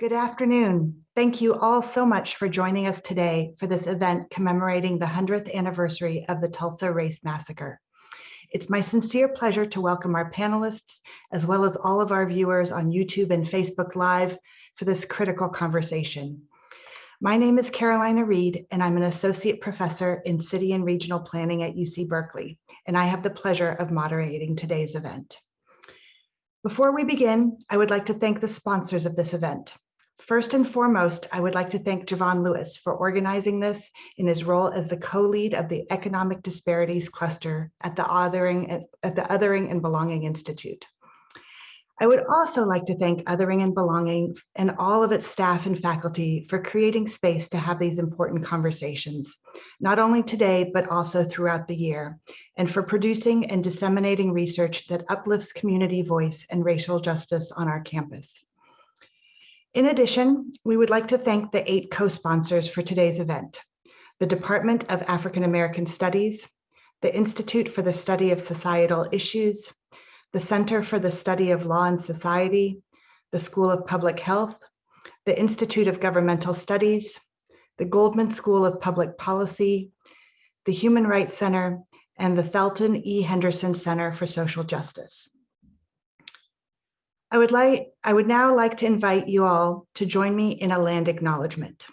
Good afternoon. Thank you all so much for joining us today for this event commemorating the 100th anniversary of the Tulsa Race Massacre. It's my sincere pleasure to welcome our panelists, as well as all of our viewers on YouTube and Facebook Live for this critical conversation. My name is Carolina Reid, and I'm an associate professor in city and regional planning at UC Berkeley, and I have the pleasure of moderating today's event. Before we begin, I would like to thank the sponsors of this event, First and foremost, I would like to thank Jovan Lewis for organizing this in his role as the co-lead of the Economic Disparities Cluster at the Othering, at the Othering and Belonging Institute. I would also like to thank Othering and Belonging and all of its staff and faculty for creating space to have these important conversations, not only today, but also throughout the year, and for producing and disseminating research that uplifts community voice and racial justice on our campus. In addition, we would like to thank the eight co-sponsors for today's event, the Department of African American Studies, the Institute for the Study of Societal Issues, the Center for the Study of Law and Society, the School of Public Health, the Institute of Governmental Studies, the Goldman School of Public Policy, the Human Rights Center, and the Thelton E. Henderson Center for Social Justice. I would like I would now like to invite you all to join me in a land acknowledgement.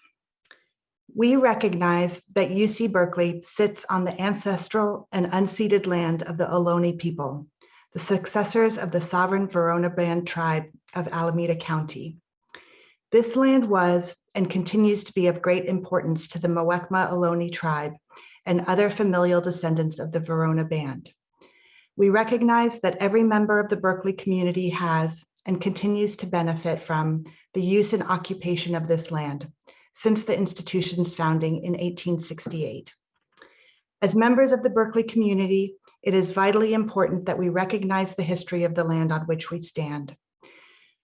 We recognize that UC Berkeley sits on the ancestral and unceded land of the Ohlone people, the successors of the sovereign Verona Band tribe of Alameda County. This land was and continues to be of great importance to the Muwekma Ohlone tribe and other familial descendants of the Verona Band. We recognize that every member of the Berkeley community has and continues to benefit from the use and occupation of this land since the institution's founding in 1868. As members of the Berkeley community, it is vitally important that we recognize the history of the land on which we stand.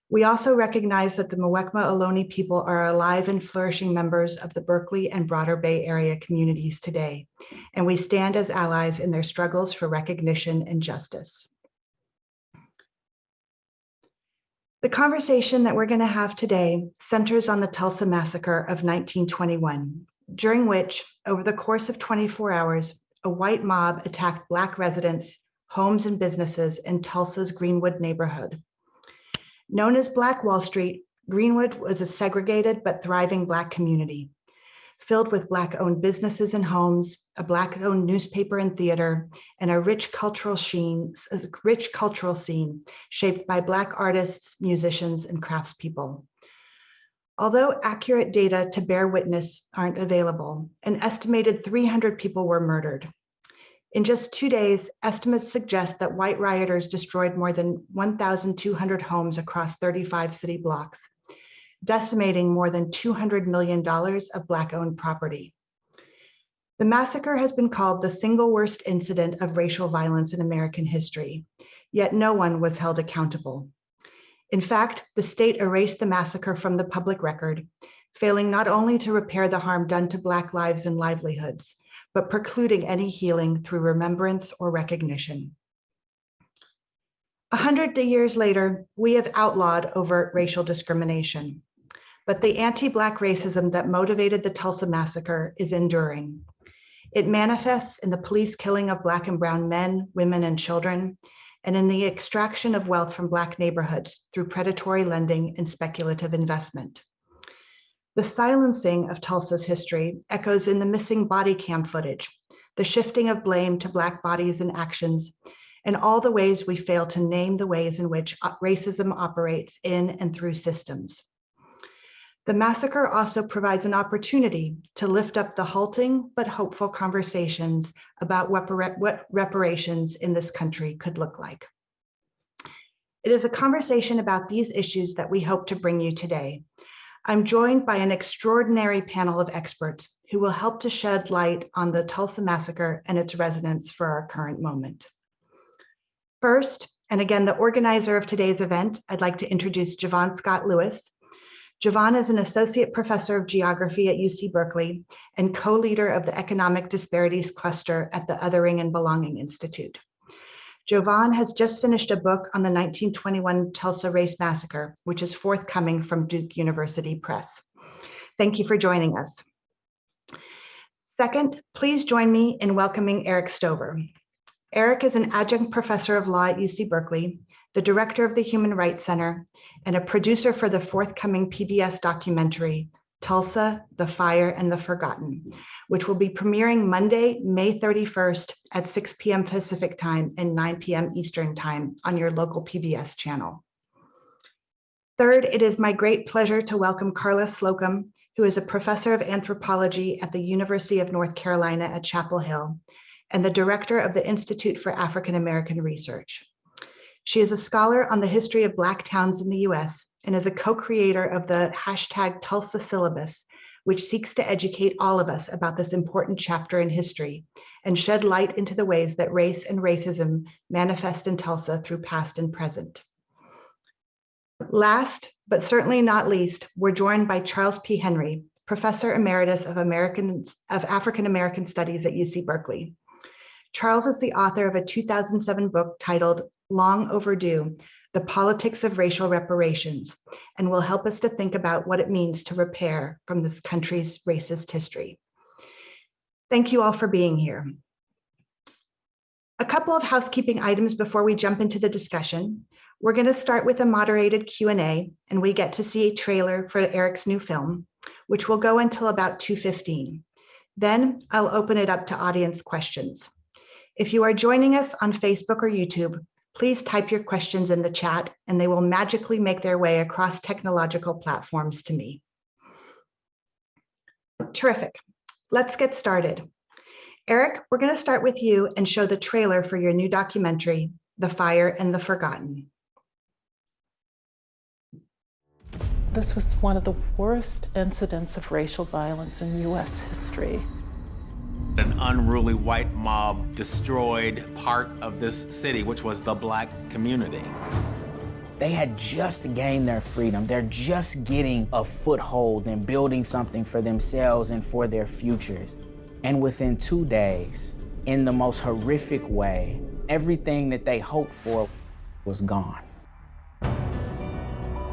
We also recognize that the Muwekma Ohlone people are alive and flourishing members of the Berkeley and broader Bay Area communities today, and we stand as allies in their struggles for recognition and justice. The conversation that we're going to have today centers on the Tulsa Massacre of 1921, during which, over the course of 24 hours, a white mob attacked Black residents, homes, and businesses in Tulsa's Greenwood neighborhood. Known as Black Wall Street, Greenwood was a segregated but thriving Black community filled with Black-owned businesses and homes, a Black-owned newspaper and theater, and a rich cultural scene, a rich cultural scene shaped by Black artists, musicians, and craftspeople. Although accurate data to bear witness aren't available, an estimated 300 people were murdered. In just two days, estimates suggest that white rioters destroyed more than 1,200 homes across 35 city blocks, decimating more than $200 million of Black-owned property. The massacre has been called the single worst incident of racial violence in American history, yet no one was held accountable. In fact, the state erased the massacre from the public record, failing not only to repair the harm done to Black lives and livelihoods, but precluding any healing through remembrance or recognition. A hundred years later, we have outlawed overt racial discrimination but the anti-Black racism that motivated the Tulsa massacre is enduring. It manifests in the police killing of Black and Brown men, women, and children, and in the extraction of wealth from Black neighborhoods through predatory lending and speculative investment. The silencing of Tulsa's history echoes in the missing body cam footage, the shifting of blame to Black bodies and actions, and all the ways we fail to name the ways in which racism operates in and through systems. The massacre also provides an opportunity to lift up the halting but hopeful conversations about what, reparations in this country could look like. It is a conversation about these issues that we hope to bring you today. I'm joined by an extraordinary panel of experts who will help to shed light on the Tulsa Massacre and its resonance for our current moment. First, and again, the organizer of today's event, I'd like to introduce Jovan Scott Lewis, Jovan is an associate professor of geography at UC Berkeley and co-leader of the Economic Disparities Cluster at the Othering and Belonging Institute. Jovan has just finished a book on the 1921 Tulsa Race Massacre, which is forthcoming from Duke University Press. Thank you for joining us. Second, please join me in welcoming Eric Stover. Eric is an adjunct professor of law at UC Berkeley, the director of the Human Rights Center, and a producer for the forthcoming PBS documentary, Tulsa, the Fire and the Forgotten, which will be premiering Monday, May 31st at 6 p.m. Pacific time and 9 p.m. Eastern time on your local PBS channel. Third, it is my great pleasure to welcome Karla Slocum, who is a professor of anthropology at the University of North Carolina at Chapel Hill and the director of the Institute for African American Research. She is a scholar on the history of Black towns in the US and is a co-creator of the hashtag Tulsa syllabus, which seeks to educate all of us about this important chapter in history and shed light into the ways that race and racism manifest in Tulsa through past and present. Last, but certainly not least, we're joined by Charles P. Henry, Professor Emeritus of, American, of African American Studies at UC Berkeley. Charles is the author of a 2007 book titled Long Overdue, The Politics of Racial Reparations, and will help us to think about what it means to repair from this country's racist history. Thank you all for being here. A couple of housekeeping items before we jump into the discussion. We're going to start with a moderated Q&A, and we get to see a trailer for Eric's new film, which will go until about 2.15. Then I'll open it up to audience questions. If you are joining us on Facebook or YouTube, please type your questions in the chat and they will magically make their way across technological platforms to me. Terrific. Let's get started. Eric, we're going to start with you and show the trailer for your new documentary, The Fire and the Forgotten. This was one of the worst incidents of racial violence in U.S. history. An unruly white mob destroyed part of this city, which was the black community. They had just gained their freedom. They're just getting a foothold and building something for themselves and for their futures. And within two days, in the most horrific way, everything that they hoped for was gone.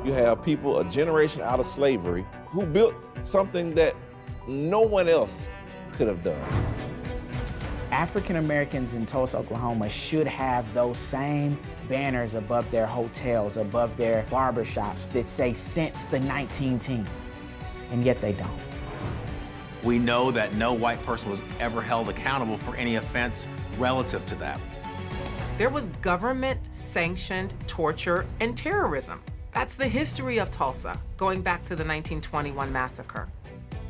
You have people a generation out of slavery who built something that no one else could have done. African Americans in Tulsa, Oklahoma should have those same banners above their hotels, above their barbershops that say since the 19 teens, and yet they don't. We know that no white person was ever held accountable for any offense relative to that. There was government sanctioned torture and terrorism. That's the history of Tulsa, going back to the 1921 massacre.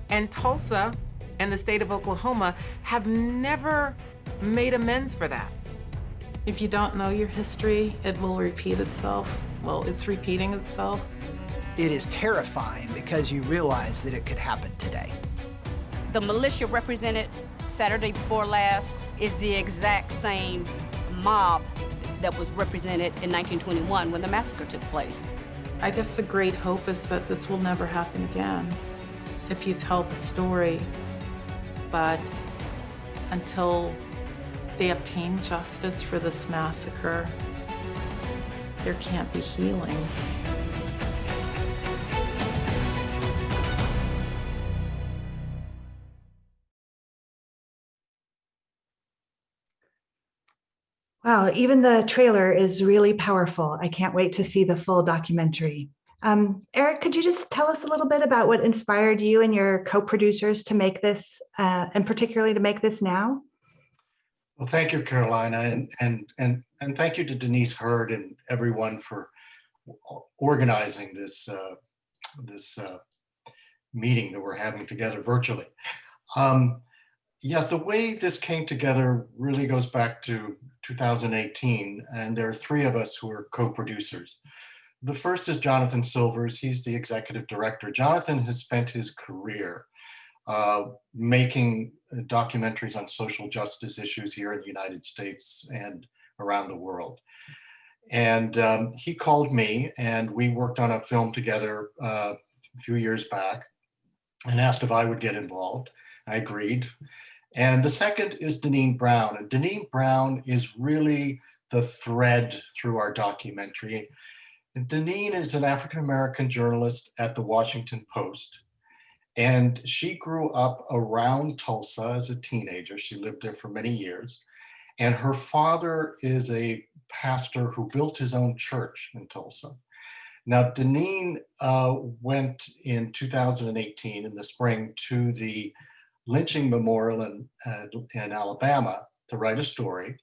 And Tulsa and the state of Oklahoma have never made amends for that. If you don't know your history, it will repeat itself. Well, it's repeating itself. It is terrifying because you realize that it could happen today. The militia represented Saturday before last is the exact same mob that was represented in 1921 when the massacre took place. I guess the great hope is that this will never happen again if you tell the story but until they obtain justice for this massacre, there can't be healing. Wow, even the trailer is really powerful. I can't wait to see the full documentary. Um, Eric, could you just tell us a little bit about what inspired you and your co-producers to make this, uh, and particularly to make this now? Well, thank you, Carolina, and and and and thank you to Denise Herd and everyone for organizing this uh, this uh, meeting that we're having together virtually. Um, yes, the way this came together really goes back to 2018, and there are three of us who are co-producers. The first is Jonathan Silvers. He's the executive director. Jonathan has spent his career uh, making documentaries on social justice issues here in the United States and around the world. And um, he called me and we worked on a film together uh, a few years back and asked if I would get involved. I agreed. And the second is Deneen Brown. And Deneen Brown is really the thread through our documentary. Deneen is an African-American journalist at the Washington Post. And she grew up around Tulsa as a teenager. She lived there for many years. And her father is a pastor who built his own church in Tulsa. Now, Deneen uh, went in 2018 in the spring to the lynching memorial in, uh, in Alabama to write a story.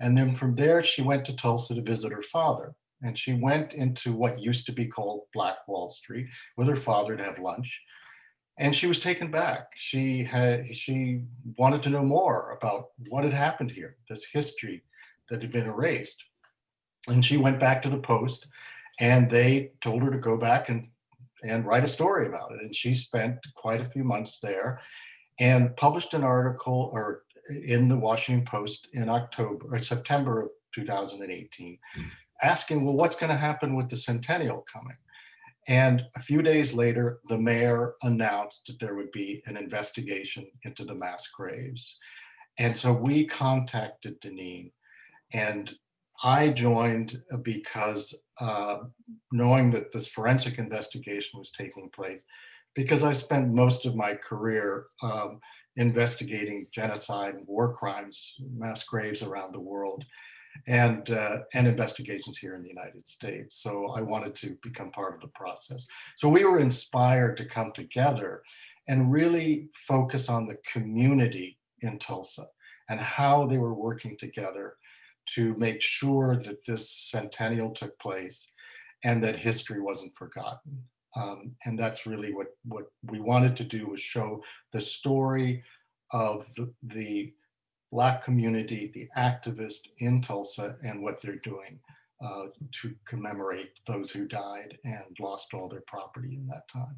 And then from there, she went to Tulsa to visit her father. And she went into what used to be called Black Wall Street with her father to have lunch. And she was taken back. She had she wanted to know more about what had happened here, this history that had been erased. And she went back to the Post and they told her to go back and and write a story about it. And she spent quite a few months there and published an article or in the Washington Post in October or September of 2018, hmm. Asking, well, what's going to happen with the centennial coming? And a few days later, the mayor announced that there would be an investigation into the mass graves. And so we contacted Deneen and I joined because uh, knowing that this forensic investigation was taking place, because I spent most of my career um, investigating genocide and war crimes, mass graves around the world, and, uh, and investigations here in the United States. So I wanted to become part of the process. So we were inspired to come together and really focus on the community in Tulsa and how they were working together to make sure that this centennial took place and that history wasn't forgotten. Um, and that's really what, what we wanted to do was show the story of the, the Black community, the activists in Tulsa and what they're doing uh, to commemorate those who died and lost all their property in that time.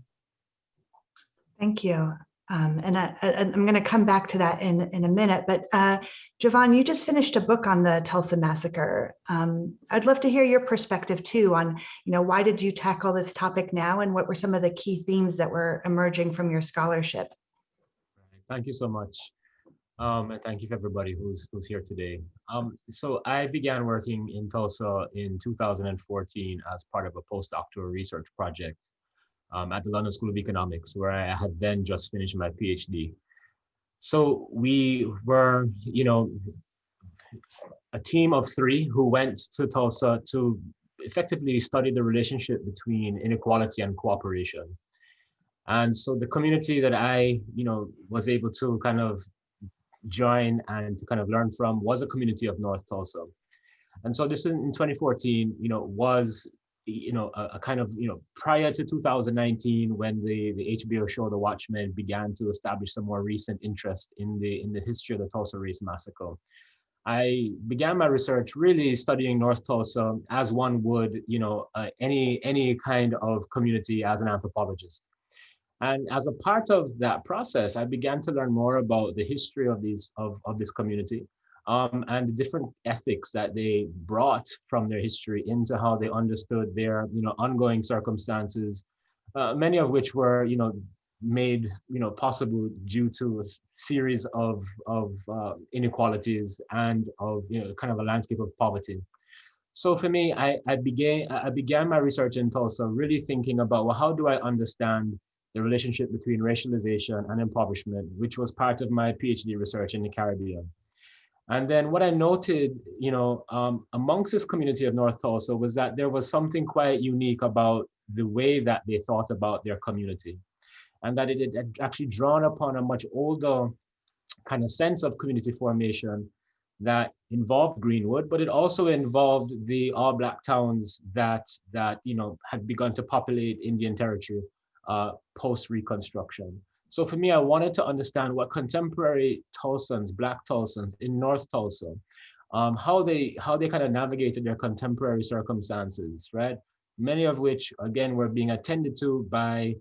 Thank you. Um, and I, am going to come back to that in, in a minute, but uh, Jovan, you just finished a book on the Tulsa massacre. Um, I'd love to hear your perspective too on, you know, why did you tackle this topic now and what were some of the key themes that were emerging from your scholarship? Thank you so much. Um, and thank you for everybody who's, who's here today. Um, so I began working in Tulsa in 2014 as part of a postdoctoral research project um, at the London School of Economics, where I had then just finished my PhD. So we were, you know, a team of three who went to Tulsa to effectively study the relationship between inequality and cooperation. And so the community that I, you know, was able to kind of join and to kind of learn from was a community of North Tulsa. And so this in, in 2014, you know, was you know, a, a, kind of, you know, prior to 2019, when the, the HBO show The Watchmen began to establish some more recent interest in the in the history of the Tulsa Race Massacre, I began my research really studying North Tulsa as one would, you know, uh, any any kind of community as an anthropologist. And as a part of that process, I began to learn more about the history of these of, of this community um, and the different ethics that they brought from their history into how they understood their you know ongoing circumstances uh, many of which were you know made you know possible due to a series of of uh, inequalities and of you know kind of a landscape of poverty. So for me I, I began i began my research in tulsa really thinking about well how do i understand the relationship between racialization and impoverishment which was part of my phd research in the caribbean and then what I noted, you know, um, amongst this community of North Tulsa was that there was something quite unique about the way that they thought about their community. And that it had actually drawn upon a much older kind of sense of community formation that involved Greenwood, but it also involved the all black towns that, that you know, had begun to populate Indian territory uh, post Reconstruction. So for me, I wanted to understand what contemporary Tulsans, Black Tulsans in North Tulsa, um, how they how they kind of navigated their contemporary circumstances, right? Many of which, again, were being attended to by,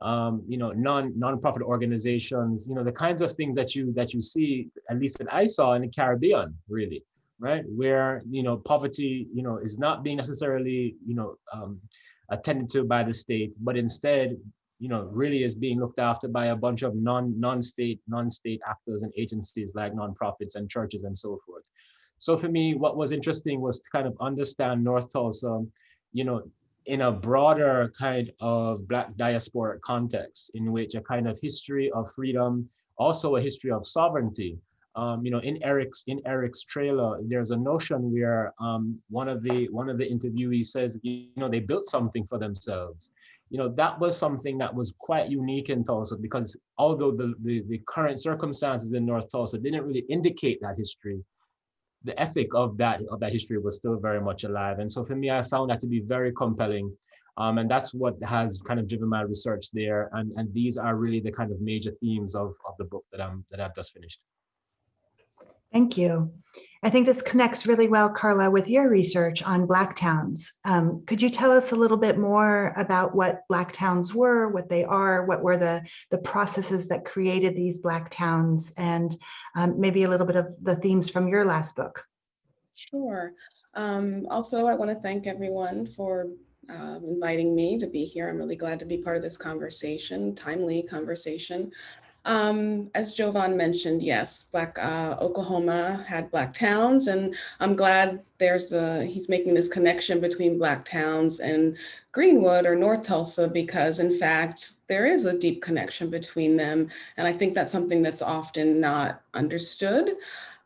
um, you know, non nonprofit organizations. You know, the kinds of things that you that you see, at least that I saw in the Caribbean, really, right, where you know poverty, you know, is not being necessarily, you know, um, attended to by the state, but instead you know, really is being looked after by a bunch of non non-state non-state actors and agencies like nonprofits and churches and so forth. So for me, what was interesting was to kind of understand North Tulsa, you know, in a broader kind of Black diasporic context, in which a kind of history of freedom, also a history of sovereignty. Um, you know, in Eric's in Eric's trailer, there's a notion where um, one of the one of the interviewees says, you know, they built something for themselves. You know, that was something that was quite unique in Tulsa because although the, the, the current circumstances in North Tulsa didn't really indicate that history, the ethic of that of that history was still very much alive. And so for me, I found that to be very compelling. Um, and that's what has kind of driven my research there. And, and these are really the kind of major themes of, of the book that I'm that I've just finished. Thank you. I think this connects really well, Karla, with your research on Black towns. Um, could you tell us a little bit more about what Black towns were, what they are, what were the, the processes that created these Black towns, and um, maybe a little bit of the themes from your last book? Sure. Um, also, I want to thank everyone for uh, inviting me to be here. I'm really glad to be part of this conversation, timely conversation. Um, as Jovan mentioned, yes, Black uh, Oklahoma had Black towns, and I'm glad there's a, he's making this connection between Black towns and Greenwood or North Tulsa because in fact, there is a deep connection between them. And I think that's something that's often not understood.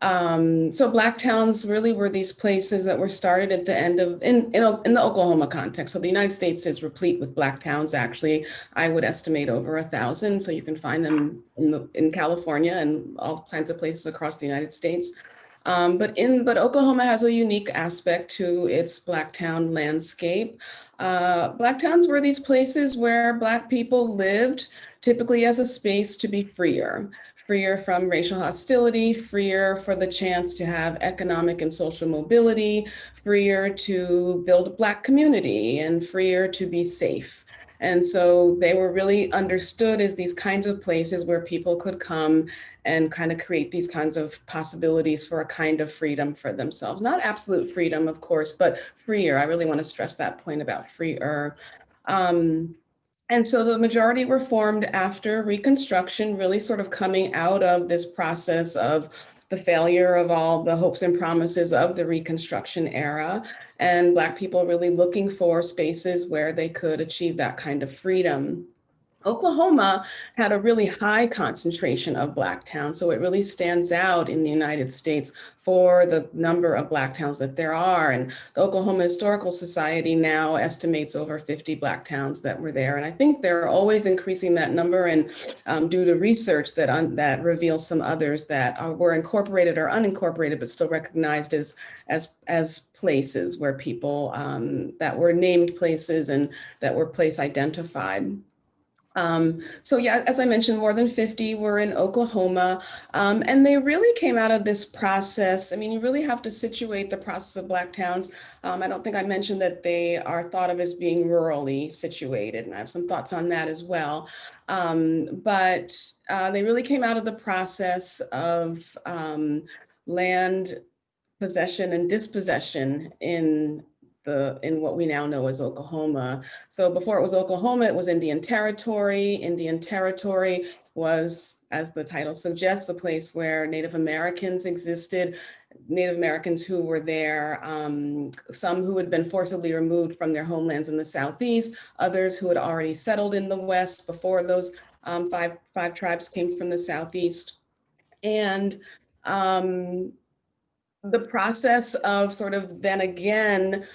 Um, so black towns really were these places that were started at the end of, in, in, in, the Oklahoma context. So the United States is replete with black towns, actually, I would estimate over a thousand. So you can find them in, the, in California and all kinds of places across the United States. Um, but in but Oklahoma has a unique aspect to its black town landscape. Uh, black towns were these places where black people lived typically as a space to be freer freer from racial hostility, freer for the chance to have economic and social mobility, freer to build a Black community, and freer to be safe. And so they were really understood as these kinds of places where people could come and kind of create these kinds of possibilities for a kind of freedom for themselves. Not absolute freedom, of course, but freer. I really want to stress that point about freer. Um, and so the majority were formed after Reconstruction, really sort of coming out of this process of the failure of all the hopes and promises of the Reconstruction era, and Black people really looking for spaces where they could achieve that kind of freedom. Oklahoma had a really high concentration of Black towns, so it really stands out in the United States for the number of Black towns that there are. And the Oklahoma Historical Society now estimates over 50 Black towns that were there. And I think they're always increasing that number and um, due to research that, that reveals some others that are, were incorporated or unincorporated, but still recognized as, as, as places where people um, that were named places and that were place identified. Um, so yeah, as I mentioned, more than 50 were in Oklahoma, um, and they really came out of this process. I mean, you really have to situate the process of Black towns. Um, I don't think I mentioned that they are thought of as being rurally situated, and I have some thoughts on that as well. Um, but uh, they really came out of the process of um, land possession and dispossession in the in what we now know as Oklahoma. So before it was Oklahoma, it was Indian Territory. Indian Territory was, as the title suggests, the place where Native Americans existed. Native Americans who were there, um, some who had been forcibly removed from their homelands in the Southeast, others who had already settled in the West before those um, five, five tribes came from the Southeast. And um, the process of sort of then again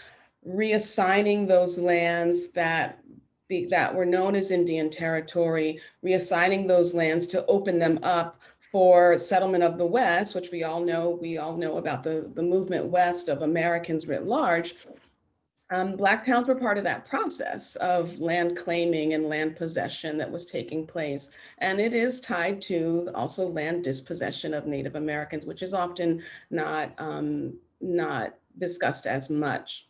reassigning those lands that be, that were known as Indian territory, reassigning those lands to open them up for settlement of the West, which we all know, we all know about the, the movement west of Americans writ large. Um, Black towns were part of that process of land claiming and land possession that was taking place. And it is tied to also land dispossession of Native Americans, which is often not, um, not discussed as much.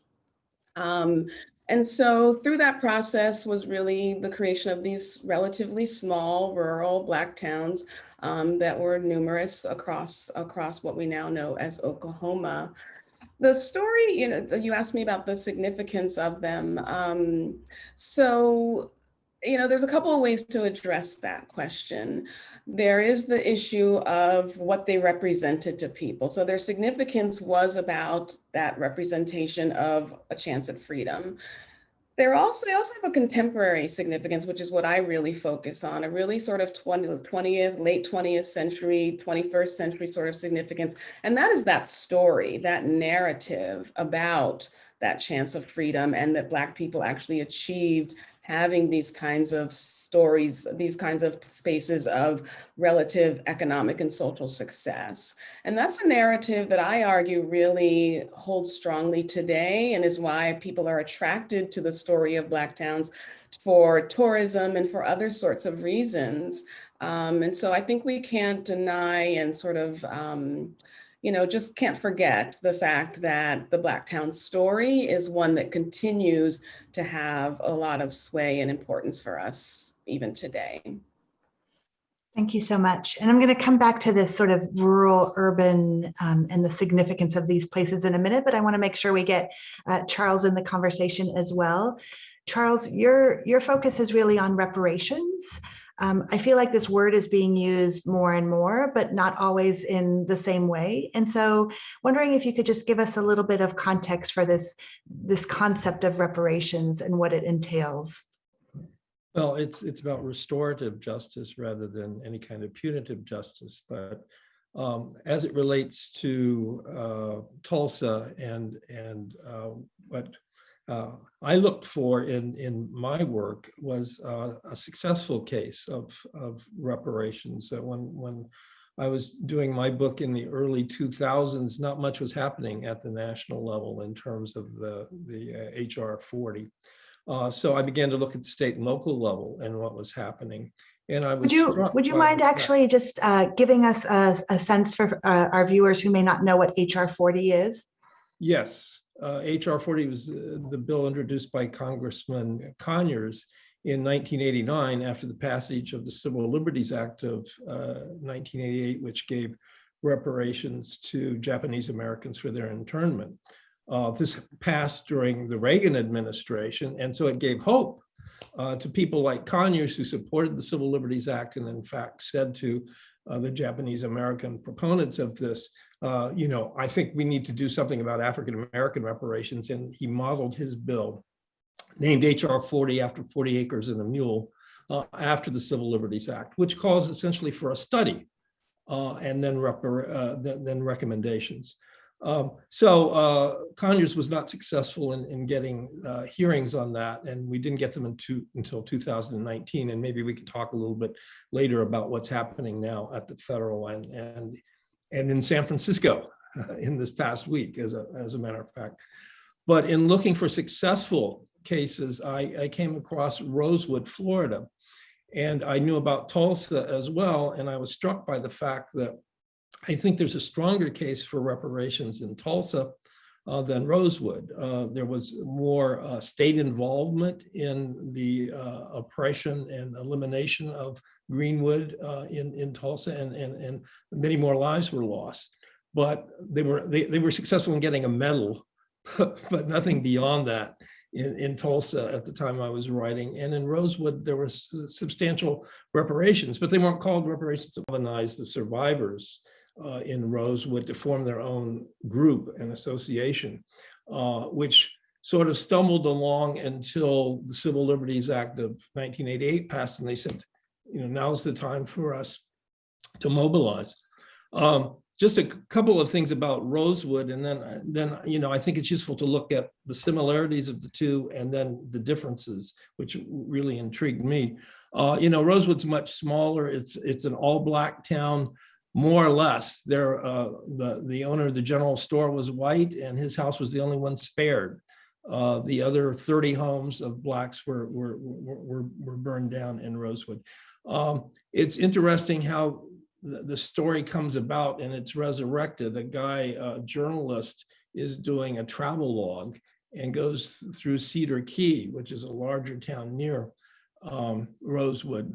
Um, and so through that process was really the creation of these relatively small rural Black towns um, that were numerous across, across what we now know as Oklahoma. The story, you know, you asked me about the significance of them. Um, so you know, there's a couple of ways to address that question. There is the issue of what they represented to people. So their significance was about that representation of a chance at freedom. They're also, they also have a contemporary significance, which is what I really focus on, a really sort of 20, 20th, late 20th century, 21st century sort of significance. And that is that story, that narrative about that chance of freedom and that Black people actually achieved having these kinds of stories, these kinds of spaces of relative economic and social success. And that's a narrative that I argue really holds strongly today and is why people are attracted to the story of Black towns for tourism and for other sorts of reasons. Um, and so I think we can't deny and sort of um, you know, just can't forget the fact that the Blacktown story is one that continues to have a lot of sway and importance for us even today. Thank you so much. And I'm going to come back to this sort of rural, urban, um, and the significance of these places in a minute, but I want to make sure we get uh, Charles in the conversation as well. Charles, your, your focus is really on reparations. Um, I feel like this word is being used more and more, but not always in the same way. And so wondering if you could just give us a little bit of context for this, this concept of reparations and what it entails. Well, it's it's about restorative justice rather than any kind of punitive justice. But um, as it relates to uh, Tulsa and and uh, what uh, I looked for in, in my work was uh, a successful case of, of reparations. Uh, when, when I was doing my book in the early 2000s, not much was happening at the national level in terms of the, the HR uh, 40. Uh, so I began to look at the state and local level and what was happening. And I was would you would you mind actually just uh, giving us a, a sense for uh, our viewers who may not know what HR 40 is? Yes, HR 40 was uh, the bill introduced by Congressman Conyers in 1989 after the passage of the Civil Liberties Act of uh, 1988, which gave reparations to Japanese Americans for their internment. Uh, this passed during the Reagan administration, and so it gave hope uh, to people like Conyers who supported the Civil Liberties Act and in fact said to uh, the Japanese American proponents of this, uh, you know, I think we need to do something about African-American reparations. And he modeled his bill, named HR 40 after 40 acres and a mule, uh, after the Civil Liberties Act, which calls essentially for a study uh, and then, uh, then, then, recommendations. Um, so uh, Conyers was not successful in, in getting uh, hearings on that, and we didn't get them until 2019. And maybe we could talk a little bit later about what's happening now at the federal and, and and in San Francisco in this past week, as a, as a matter of fact. But in looking for successful cases, I, I came across Rosewood, Florida, and I knew about Tulsa as well. And I was struck by the fact that I think there's a stronger case for reparations in Tulsa uh, than Rosewood. Uh, there was more uh, state involvement in the uh, oppression and elimination of Greenwood uh, in, in Tulsa and, and, and many more lives were lost. But they were, they, they were successful in getting a medal, but nothing beyond that in, in Tulsa at the time I was writing. And in Rosewood, there were substantial reparations, but they weren't called reparations to galvanize the survivors uh, in Rosewood to form their own group and association, uh, which sort of stumbled along until the Civil Liberties Act of 1988 passed and they said, you know, now's the time for us to mobilize. Um, just a couple of things about Rosewood, and then, then you know, I think it's useful to look at the similarities of the two and then the differences, which really intrigued me. Uh, you know, Rosewood's much smaller. It's it's an all-black town, more or less. There, uh, the the owner of the general store was white, and his house was the only one spared. Uh, the other 30 homes of blacks were were were, were burned down in Rosewood. Um, it's interesting how the, the, story comes about and it's resurrected. A guy, a journalist, is doing a travel log and goes through Cedar Key, which is a larger town near um, Rosewood.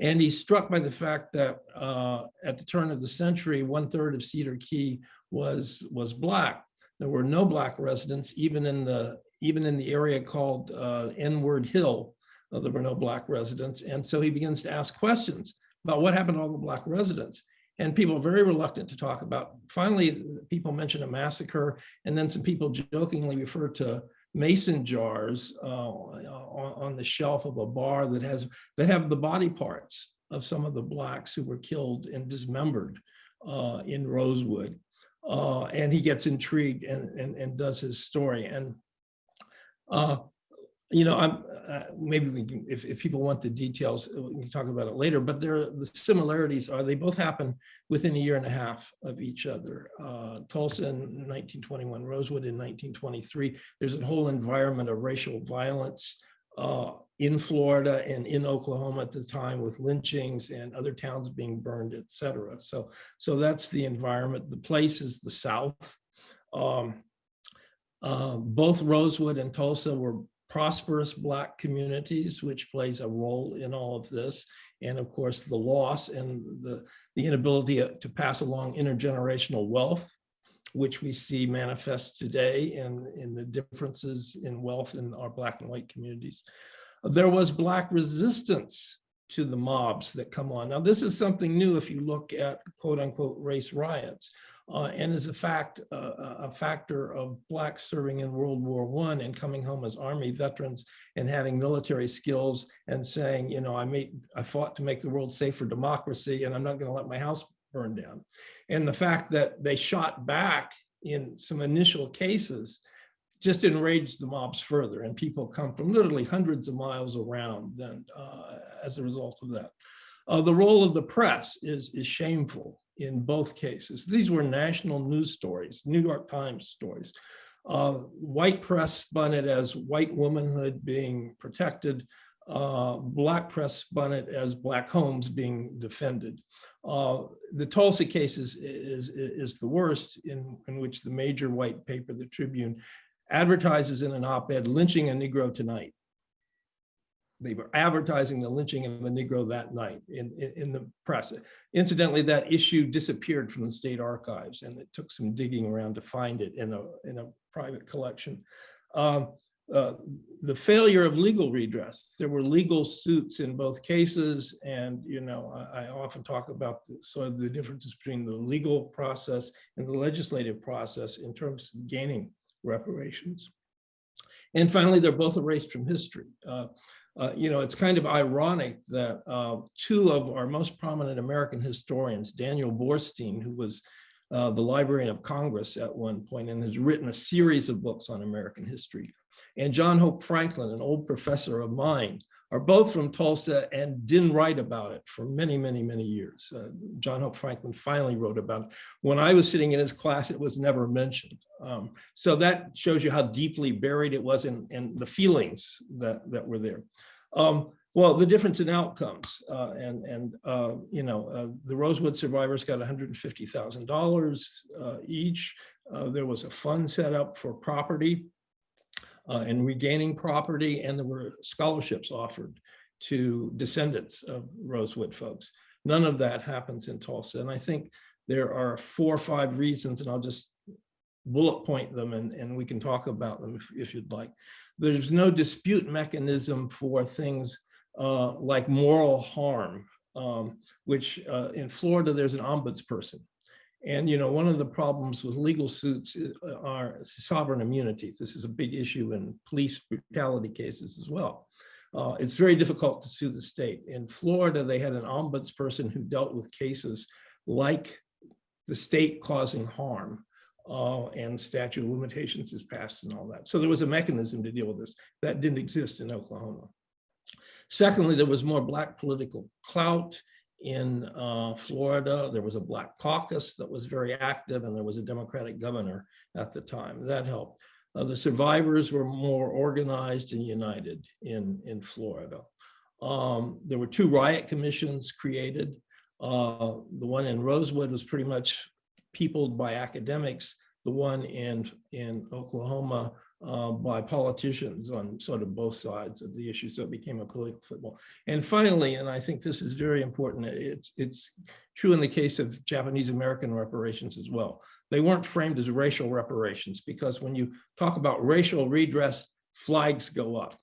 And he's struck by the fact that uh, at the turn of the century, one third of Cedar Key was was black. There were no black residents, even in the even in the area called uh, N-word Hill, Uh, there were no black residents. And so he begins to ask questions about what happened to all the black residents. And people are very reluctant to talk about. Finally, people mention a massacre, and then some people jokingly refer to mason jars uh, on, the shelf of a bar that has that have the body parts of some of the blacks who were killed and dismembered uh, in Rosewood. Uh, and he gets intrigued and, and, and does his story. And uh, you know, I'm uh, maybe we can, if, if people want the details, uh, we can talk about it later. But there, the similarities are they both happen within a year and a half of each other. Uh, Tulsa in 1921, Rosewood in 1923. There's a whole environment of racial violence uh, in Florida and in Oklahoma at the time with lynchings and other towns being burned, et cetera. So, so that's the environment. The place is the South. Um, uh, both Rosewood and Tulsa were prosperous Black communities, which plays a role in all of this. And of course, the loss and the, the inability to pass along intergenerational wealth, which we see manifest today in, in the differences in wealth in our Black and white communities. There was Black resistance to the mobs that come on. Now, this is something new if you look at quote unquote race riots uh, and is a fact, uh, a factor of blacks serving in World War One and coming home as army veterans and having military skills and saying, you know, I made, I fought to make the world safe for democracy and I'm not going to let my house burn down. And the fact that they shot back in some initial cases just enraged the mobs further and people come from literally hundreds of miles around then uh, as a result of that. Uh, the role of the press is, is shameful in both cases. These were national news stories, New York Times stories. Uh, white press spun it as white womanhood being protected. Uh, black press spun it as black homes being defended. Uh, the Tulsa case is, is, is the worst in, in which the major white paper, the Tribune, advertises in an op-ed lynching a Negro tonight they were advertising the lynching of a Negro that night in, in, in, the press. Incidentally, that issue disappeared from the state archives and it took some digging around to find it in a, in a private collection. Um, uh, the failure of legal redress. There were legal suits in both cases. And, you know, I, I often talk about the, sort of the differences between the legal process and the legislative process in terms of gaining reparations. And finally, they're both erased from history. Uh, uh, you know, it's kind of ironic that uh, two of our most prominent American historians, Daniel Boorstin, who was uh, the Librarian of Congress at one point and has written a series of books on American history, and John Hope Franklin, an old professor of mine, are both from Tulsa and didn't write about it for many, many, many years. Uh, John Hope Franklin finally wrote about it. When I was sitting in his class, it was never mentioned. Um, so that shows you how deeply buried it was in, in the feelings that, that were there. Um, well, the difference in outcomes uh, and, and uh, you know, uh, the Rosewood survivors got $150,000 uh, each. Uh, there was a fund set up for property uh, and regaining property, and there were scholarships offered to descendants of Rosewood folks. None of that happens in Tulsa. And I think there are four or five reasons, and I'll just bullet point them and, and we can talk about them if, if you'd like. There's no dispute mechanism for things uh, like moral harm, um, which uh, in Florida, there's an ombudsperson and you know, one of the problems with legal suits uh, are sovereign immunities. This is a big issue in police brutality cases as well. Uh, it's very difficult to sue the state. In Florida, they had an ombudsperson who dealt with cases like the state causing harm uh, and statute of limitations is passed and all that. So there was a mechanism to deal with this that didn't exist in Oklahoma. Secondly, there was more black political clout in uh, Florida. There was a black caucus that was very active and there was a Democratic governor at the time. That helped. Uh, the survivors were more organized and united in, in Florida. Um, there were two riot commissions created. Uh, the one in Rosewood was pretty much peopled by academics. The one in, in Oklahoma uh, by politicians on sort of both sides of the issue. So it became a political football. And finally, and I think this is very important, it's, it's true in the case of Japanese American reparations as well. They weren't framed as racial reparations because when you talk about racial redress, flags go up.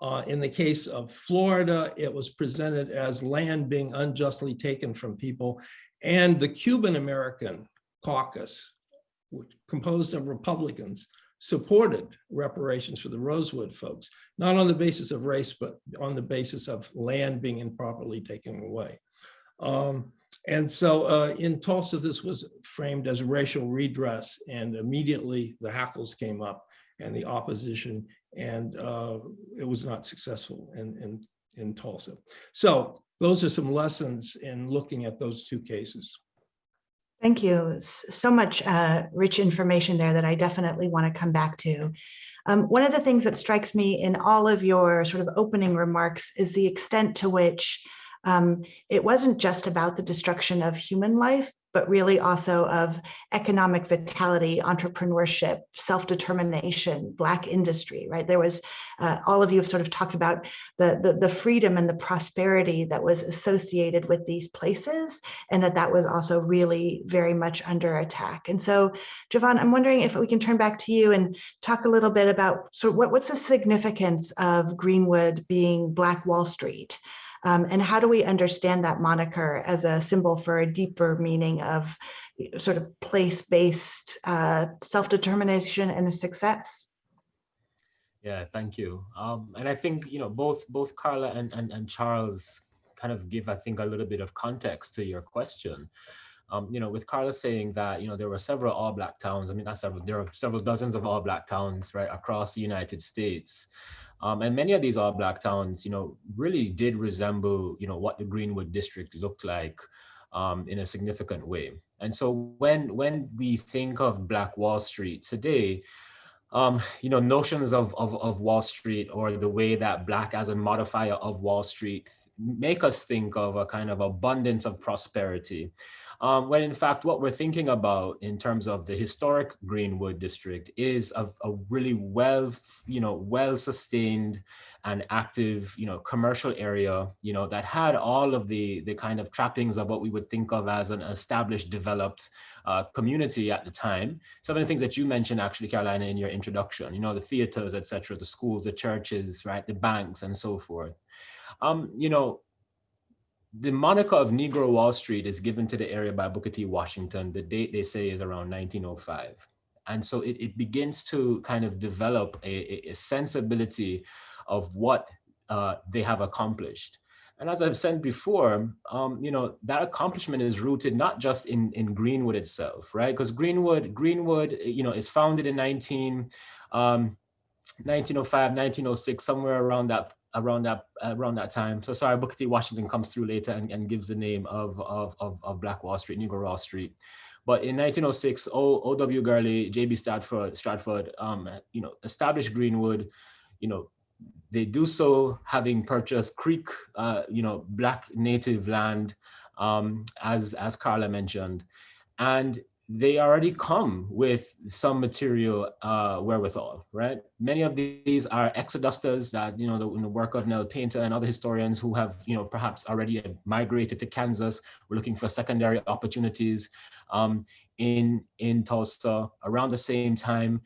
Uh, in the case of Florida, it was presented as land being unjustly taken from people. And the Cuban American caucus, which composed of Republicans, supported reparations for the Rosewood folks, not on the basis of race, but on the basis of land being improperly taken away. Um, and so uh, in Tulsa, this was framed as racial redress and immediately the hackles came up and the opposition and uh, it was not successful in, in, in Tulsa. So those are some lessons in looking at those two cases. Thank you. So much uh, rich information there that I definitely want to come back to. Um, one of the things that strikes me in all of your sort of opening remarks is the extent to which um, it wasn't just about the destruction of human life, but really also of economic vitality, entrepreneurship, self-determination, Black industry, right? There was, uh, all of you have sort of talked about the, the, the, freedom and the prosperity that was associated with these places, and that that was also really very much under attack. And so, Jovan, I'm wondering if we can turn back to you and talk a little bit about, so what, what's the significance of Greenwood being Black Wall Street? Um, and how do we understand that moniker as a symbol for a deeper meaning of sort of place-based uh, self-determination and success? Yeah, thank you. Um, and I think, you know, both both Karla and, and, and Charles kind of give, I think, a little bit of context to your question. Um, you know, with Karla saying that, you know, there were several all black towns, I mean, not several, there are several dozens of all black towns, right, across the United States. Um, and many of these all black towns, you know, really did resemble, you know, what the Greenwood district looked like um, in a significant way. And so when, when we think of Black Wall Street today, um, you know, notions of, of, of Wall Street or the way that Black as a modifier of Wall Street make us think of a kind of abundance of prosperity. Um, when in fact, what we're thinking about in terms of the historic Greenwood district is a, a really well, you know, well-sustained and active, you know, commercial area, you know, that had all of the, the kind of trappings of what we would think of as an established, developed uh, community at the time. Some of the things that you mentioned actually, Carolina, in your introduction, you know, the theaters, etc., the schools, the churches, right, the banks and so forth. Um, you know, the moniker of Negro Wall Street is given to the area by Booker T. Washington. The date they say is around 1905. And so it, it begins to kind of develop a, a sensibility of what uh, they have accomplished. And as I've said before, um, you know, that accomplishment is rooted not just in, in Greenwood itself, right? Because Greenwood, Greenwood, you know, is founded in 19, um, 1905, 1906, somewhere around that around that around that time. So sorry, Booker T. Washington comes through later and, and gives the name of, of, of, of Black Wall Street, Negro Wall Street. But in 1906, O.W. Gurley, J.B. Stratford, Stratford um, you know, established Greenwood, you know, they do so having purchased Creek, uh, you know, Black native land, um, as, as Karla mentioned. And they already come with some material uh, wherewithal, right? Many of these are exodusters that, you know, the, the, work of Nell Painter and other historians who have, you know, perhaps already migrated to Kansas, we're looking for secondary opportunities um, in, in Tulsa. Around the same time,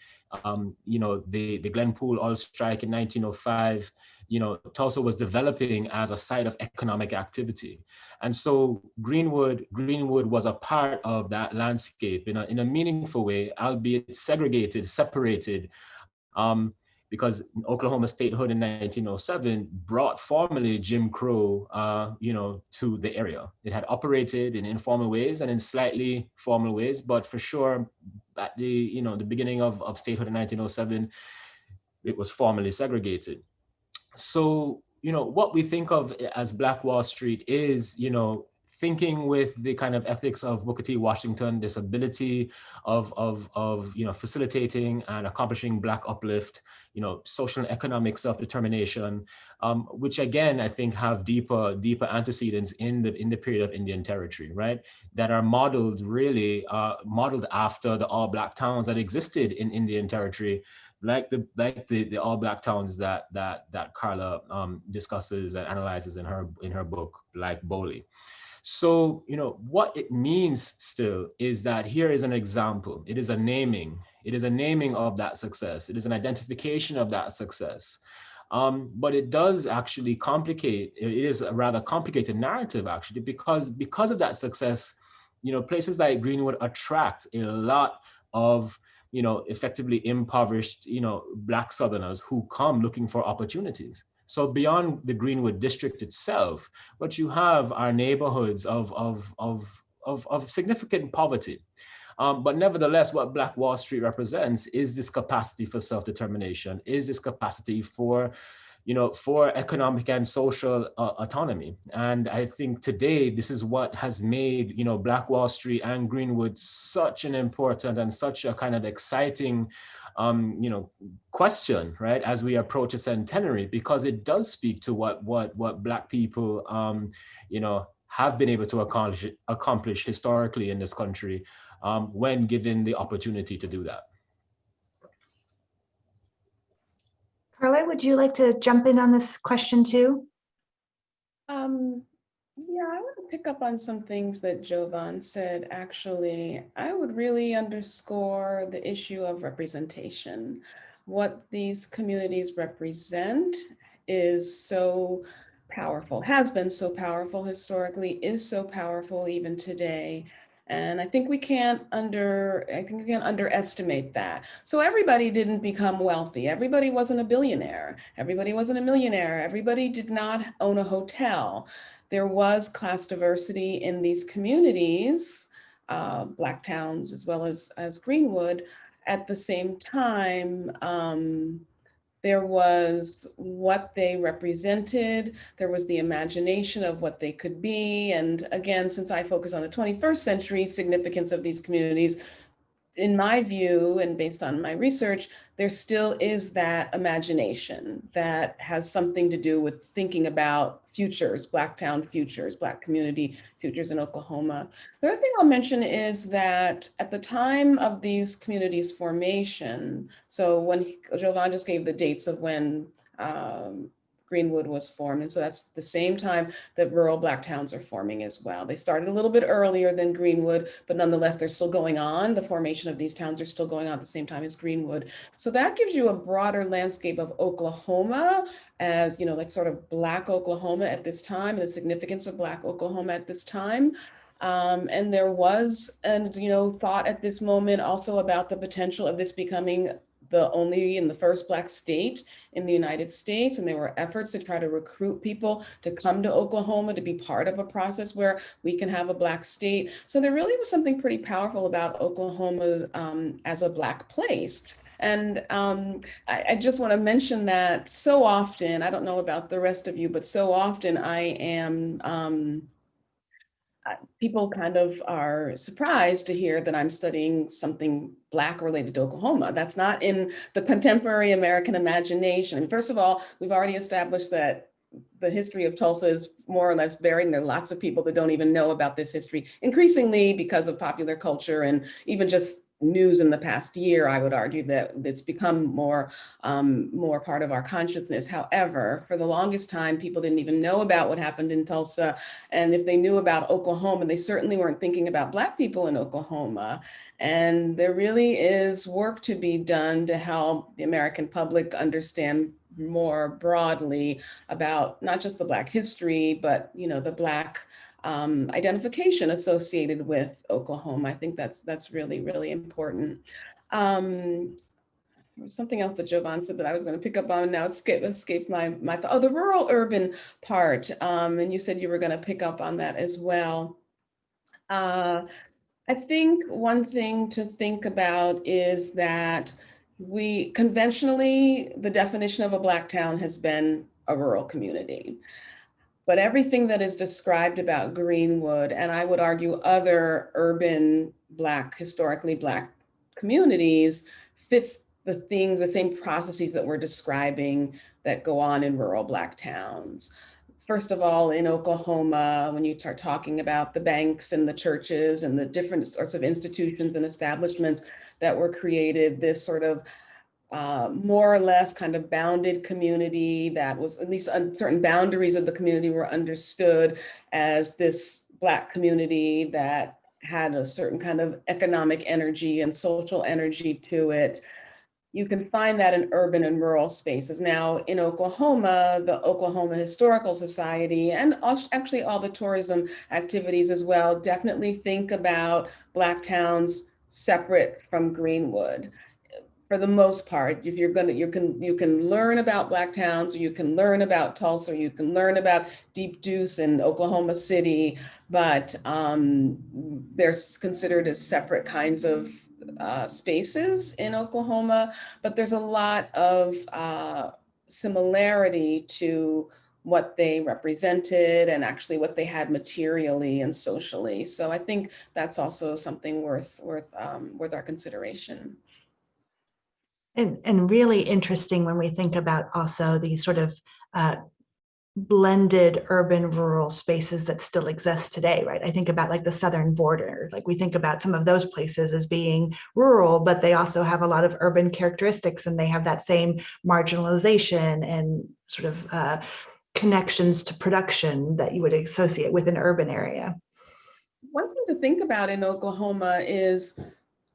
um, you know, the, the Glenpool oil strike in 1905, you know, Tulsa was developing as a site of economic activity. And so Greenwood, Greenwood was a part of that landscape in a, in a meaningful way, albeit segregated, separated, um, because Oklahoma statehood in 1907 brought formally Jim Crow, uh, you know, to the area. It had operated in informal ways and in slightly formal ways, but for sure, at the, you know, the beginning of, of statehood in 1907, it was formally segregated so, you know, what we think of as Black Wall Street is, you know, thinking with the kind of ethics of Booker T. Washington, this ability of, of, of you know, facilitating and accomplishing Black uplift, you know, social and economic self-determination, um, which again, I think have deeper, deeper antecedents in the, in the period of Indian territory, right? That are modeled really, uh, modeled after the all Black towns that existed in Indian territory like the like the, the all black towns that that that Karla um, discusses and analyzes in her in her book like Boley. So, you know, what it means still is that here is an example. It is a naming. It is a naming of that success. It is an identification of that success. Um, but it does actually complicate, it is a rather complicated narrative actually, because, because of that success, you know, places like Greenwood attract a lot of, you know, effectively impoverished, you know, Black Southerners who come looking for opportunities. So beyond the Greenwood district itself, what you have are neighborhoods of, of, of, of, of significant poverty. Um, but nevertheless, what Black Wall Street represents is this capacity for self-determination, is this capacity for, you know, for economic and social uh, autonomy. And I think today, this is what has made, you know, Black Wall Street and Greenwood such an important and such a kind of exciting um, you know, question, right, as we approach a centenary, because it does speak to what what what Black people, um, you know, have been able to accomplish accomplish historically in this country um, when given the opportunity to do that. Karla, would you like to jump in on this question too? Um, yeah, I want to pick up on some things that Jovan said, actually. I would really underscore the issue of representation. What these communities represent is so powerful, has been so powerful historically, is so powerful even today. And I think we can't under, I think we can't underestimate that. So everybody didn't become wealthy. Everybody wasn't a billionaire. Everybody wasn't a millionaire. Everybody did not own a hotel there was class diversity in these communities, uh, Black towns as well as, as Greenwood. At the same time, um, there was what they represented, there was the imagination of what they could be. And again, since I focus on the 21st century significance of these communities, in my view, and based on my research, there still is that imagination that has something to do with thinking about futures, Black town futures, Black community futures in Oklahoma. The other thing I'll mention is that at the time of these communities formation, so when Jovan just gave the dates of when um, Greenwood was formed. And so that's the same time that rural Black towns are forming as well. They started a little bit earlier than Greenwood, but nonetheless, they're still going on. The formation of these towns are still going on at the same time as Greenwood. So that gives you a broader landscape of Oklahoma as, you know, like sort of Black Oklahoma at this time and the significance of Black Oklahoma at this time. Um, and there was, and you know, thought at this moment also about the potential of this becoming the only and the first Black state in the United States. And there were efforts to try to recruit people to come to Oklahoma to be part of a process where we can have a Black state. So there really was something pretty powerful about Oklahoma um, as a Black place. And um, I, I, just want to mention that so often, I don't know about the rest of you, but so often I am um, people kind of are surprised to hear that I'm studying something Black related to Oklahoma. That's not in the contemporary American imagination. First of all, we've already established that the history of Tulsa is more or less buried and there are lots of people that don't even know about this history, increasingly because of popular culture and even just news in the past year, I would argue that it's become more, um, more part of our consciousness. However, for the longest time, people didn't even know about what happened in Tulsa. And if they knew about Oklahoma, they certainly weren't thinking about Black people in Oklahoma. And there really is work to be done to help the American public understand more broadly about not just the Black history, but you know the Black um, identification associated with Oklahoma. I think that's that's really, really important. Um, something else that Jovan said that I was going to pick up on now. It escaped, escaped my, my thought. Oh, the rural urban part. Um, and you said you were going to pick up on that as well. Uh, I think one thing to think about is that we conventionally, the definition of a Black town has been a rural community. But everything that is described about Greenwood, and I would argue other urban Black, historically Black communities, fits the thing, the same processes that we're describing that go on in rural Black towns. First of all, in Oklahoma, when you start talking about the banks and the churches and the different sorts of institutions and establishments that were created, this sort of uh, more or less kind of bounded community that was at least certain boundaries of the community were understood as this Black community that had a certain kind of economic energy and social energy to it. you can find that in urban and rural spaces. Now in Oklahoma, the Oklahoma Historical Society and actually all the tourism activities as well, definitely think about Black towns separate from Greenwood. For the most part, if you're gonna, you can you can learn about Black towns, or you can learn about Tulsa, or you can learn about Deep Deuce and Oklahoma City, but um, they're considered as separate kinds of uh, spaces in Oklahoma, but there's a lot of uh, similarity to what they represented and actually what they had materially and socially. So I think that's also something worth worth um, worth our consideration. And, and really interesting when we think about also the sort of uh, blended urban rural spaces that still exist today, right? I think about like the southern border, like we think about some of those places as being rural, but they also have a lot of urban characteristics and they have that same marginalization and sort of uh, connections to production that you would associate with an urban area. One thing to think about in Oklahoma is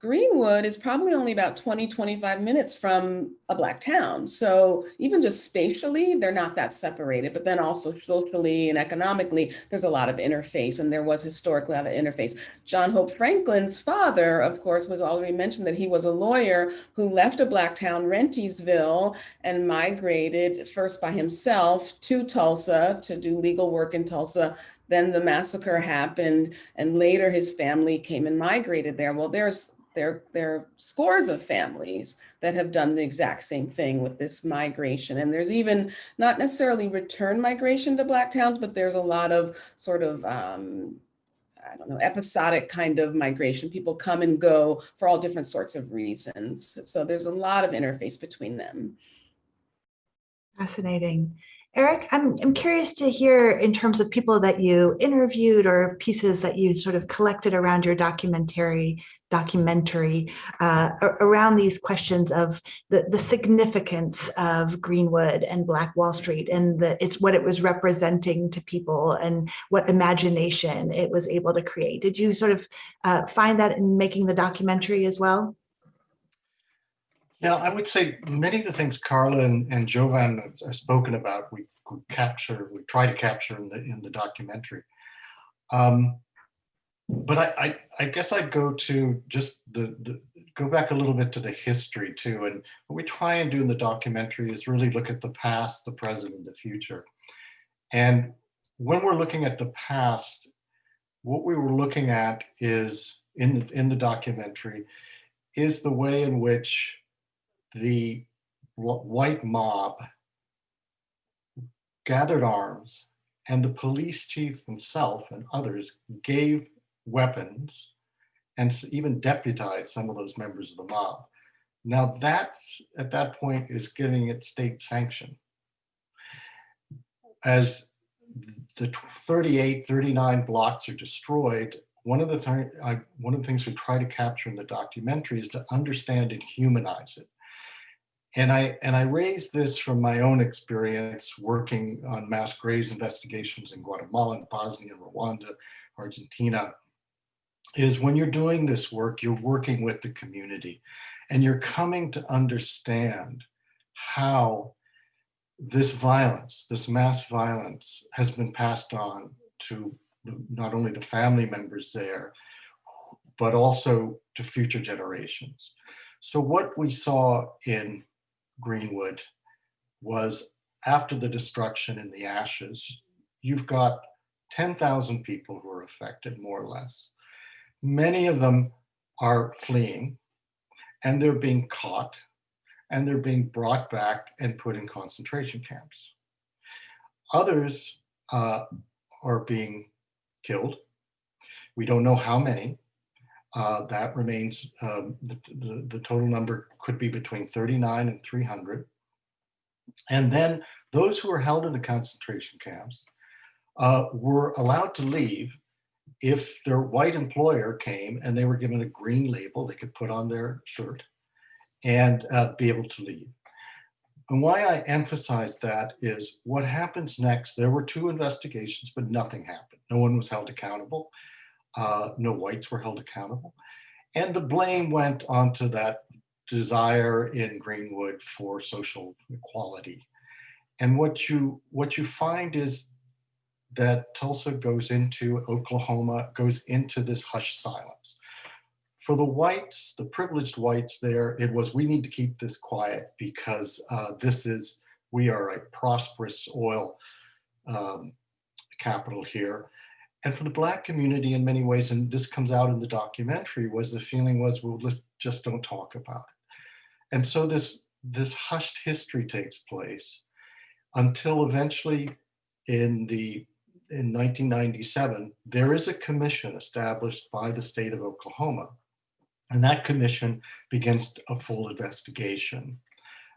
Greenwood is probably only about 20, 25 minutes from a Black town. So even just spatially, they're not that separated, but then also socially and economically, there's a lot of interface and there was historically a lot of interface. John Hope Franklin's father, of course, was already mentioned that he was a lawyer who left a Black town, Rentiesville, and migrated first by himself to Tulsa to do legal work in Tulsa then the massacre happened and later his family came and migrated there. Well, there's there, there are scores of families that have done the exact same thing with this migration. And there's even not necessarily return migration to Black towns, but there's a lot of sort of, um, I don't know, episodic kind of migration. People come and go for all different sorts of reasons. So there's a lot of interface between them. Fascinating. Eric, I'm, I'm curious to hear in terms of people that you interviewed or pieces that you sort of collected around your documentary documentary uh, around these questions of the, the significance of Greenwood and Black Wall Street and the, it's what it was representing to people and what imagination it was able to create. Did you sort of uh, find that in making the documentary as well? Yeah, I would say many of the things Karla and, and Jovan have spoken about, we, we capture, we try to capture in the in the documentary. Um, but I, I, I, guess I'd go to just the, the, go back a little bit to the history too. And what we try and do in the documentary is really look at the past, the present, and the future. And when we're looking at the past, what we were looking at is in the, in the documentary is the way in which the white mob gathered arms and the police chief himself and others gave weapons and even deputized some of those members of the mob. Now that, at that point, is getting it state sanction. As the 38, 39 blocks are destroyed, one of the, th I, one of the things we try to capture in the documentary is to understand and humanize it. And I, and I raised this from my own experience working on mass graves investigations in Guatemala, Bosnia, Rwanda, Argentina, is when you're doing this work, you're working with the community and you're coming to understand how this violence, this mass violence has been passed on to not only the family members there, but also to future generations. So what we saw in Greenwood was after the destruction and the ashes, you've got 10,000 people who are affected more or less. Many of them are fleeing and they're being caught and they're being brought back and put in concentration camps. Others uh, are being killed. We don't know how many. Uh, that remains, um, the, the, the, total number could be between 39 and 300. And then those who were held in the concentration camps uh, were allowed to leave if their white employer came and they were given a green label they could put on their shirt and uh, be able to leave. And why I emphasize that is what happens next, there were two investigations, but nothing happened. No one was held accountable. Uh, no whites were held accountable. And the blame went onto that desire in Greenwood for social equality. And what you what you find is that Tulsa goes into Oklahoma, goes into this hushed silence. For the whites, the privileged whites there, it was we need to keep this quiet because uh, this is we are a prosperous oil um, capital here. And for the black community in many ways, and this comes out in the documentary, was the feeling was, well, let's just don't talk about it. And so this, this hushed history takes place until eventually in the in 1997, there is a commission established by the state of Oklahoma. And that commission begins a full investigation.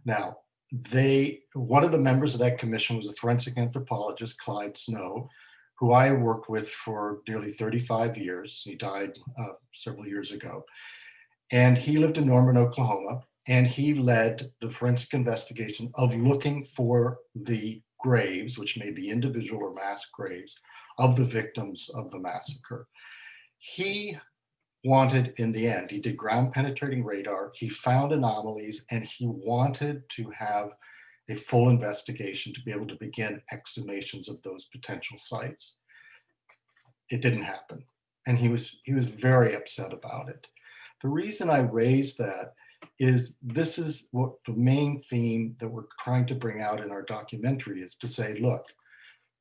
Now, they, one of the members of that commission was a forensic anthropologist, Clyde Snow, who I worked with for nearly 35 years. He died uh, several years ago. And he lived in Norman, Oklahoma, and he led the forensic investigation of looking for the graves, which may be individual or mass graves, of the victims of the massacre. He wanted, in the end, he did ground penetrating radar, he found anomalies, and he wanted to have a full investigation to be able to begin exhumations of those potential sites. It didn't happen. And he was, he was very upset about it. The reason I raised that is this is what the main theme that we're trying to bring out in our documentary is to say, look,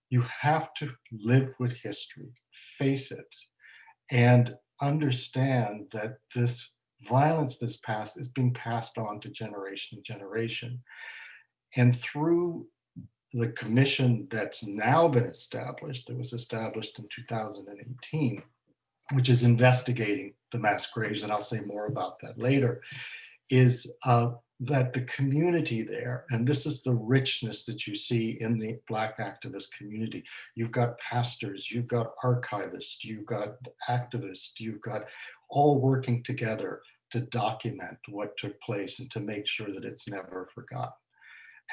you have to live with history, face it, and understand that this violence this past is being passed on to generation to generation. And through the commission that's now been established, that was established in 2018, which is investigating the mass graves, and I'll say more about that later, is uh, that the community there, and this is the richness that you see in the Black activist community. You've got pastors, you've got archivists, you've got activists, you've got all working together to document what took place and to make sure that it's never forgotten.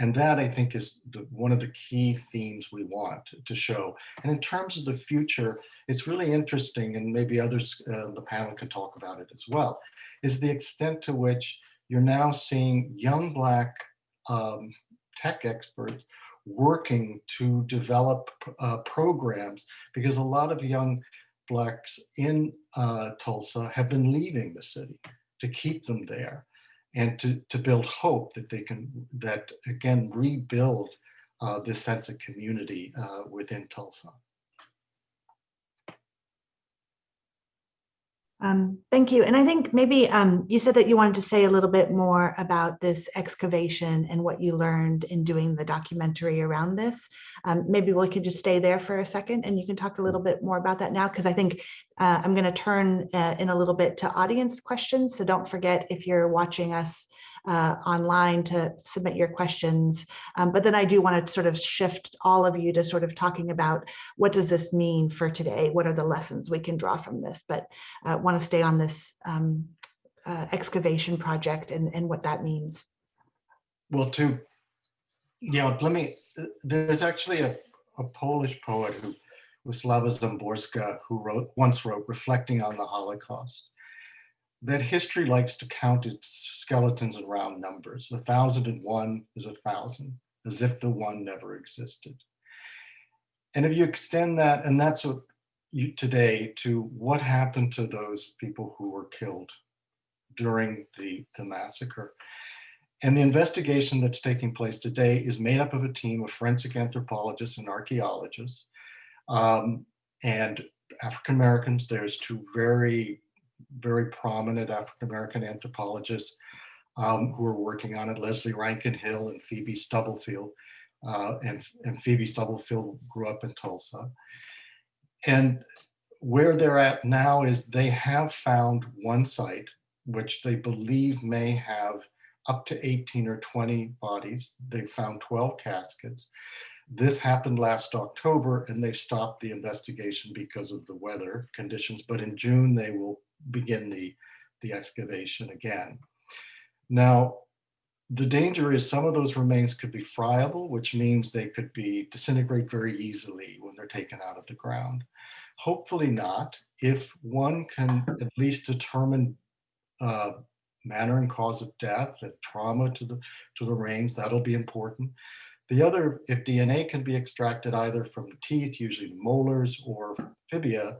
And that I think is the, one of the key themes we want to show. And in terms of the future, it's really interesting, and maybe others uh, the panel can talk about it as well, is the extent to which you're now seeing young Black um, tech experts working to develop uh, programs because a lot of young Blacks in uh, Tulsa have been leaving the city to keep them there and to, to build hope that they can, that again, rebuild uh, this sense of community uh, within Tulsa. Um, thank you. And I think maybe um, you said that you wanted to say a little bit more about this excavation and what you learned in doing the documentary around this. Um, maybe we could just stay there for a second and you can talk a little bit more about that now because I think uh, I'm going to turn uh, in a little bit to audience questions. So don't forget if you're watching us uh, online to submit your questions. Um, but then I do want to sort of shift all of you to sort of talking about what does this mean for today? What are the lessons we can draw from this? But I uh, want to stay on this um, uh, excavation project and, and what that means. Well, to, you know, let me, there's actually a, a Polish poet who, Wisława Szymborska, who wrote, once wrote, reflecting on the Holocaust that history likes to count its skeletons in round numbers. A thousand and one is a thousand, as if the one never existed. And if you extend that, and that's what you today to what happened to those people who were killed during the, the massacre. And the investigation that's taking place today is made up of a team of forensic anthropologists and archeologists um, and African Americans. There's two very very prominent African-American anthropologists um, who are working on it, Lesley Rankin Hill and Phoebe Stubblefield. Uh, and, and Phoebe Stubblefield grew up in Tulsa. And where they're at now is they have found one site which they believe may have up to 18 or 20 bodies. They found 12 caskets. This happened last October and they stopped the investigation because of the weather conditions, but in June they will begin the, the excavation again. Now, the danger is some of those remains could be friable, which means they could be disintegrate very easily when they're taken out of the ground. Hopefully not, if one can at least determine uh, manner and cause of death, the trauma to the, to the brains, that'll be important. The other, if DNA can be extracted either from teeth, usually molars or fibia,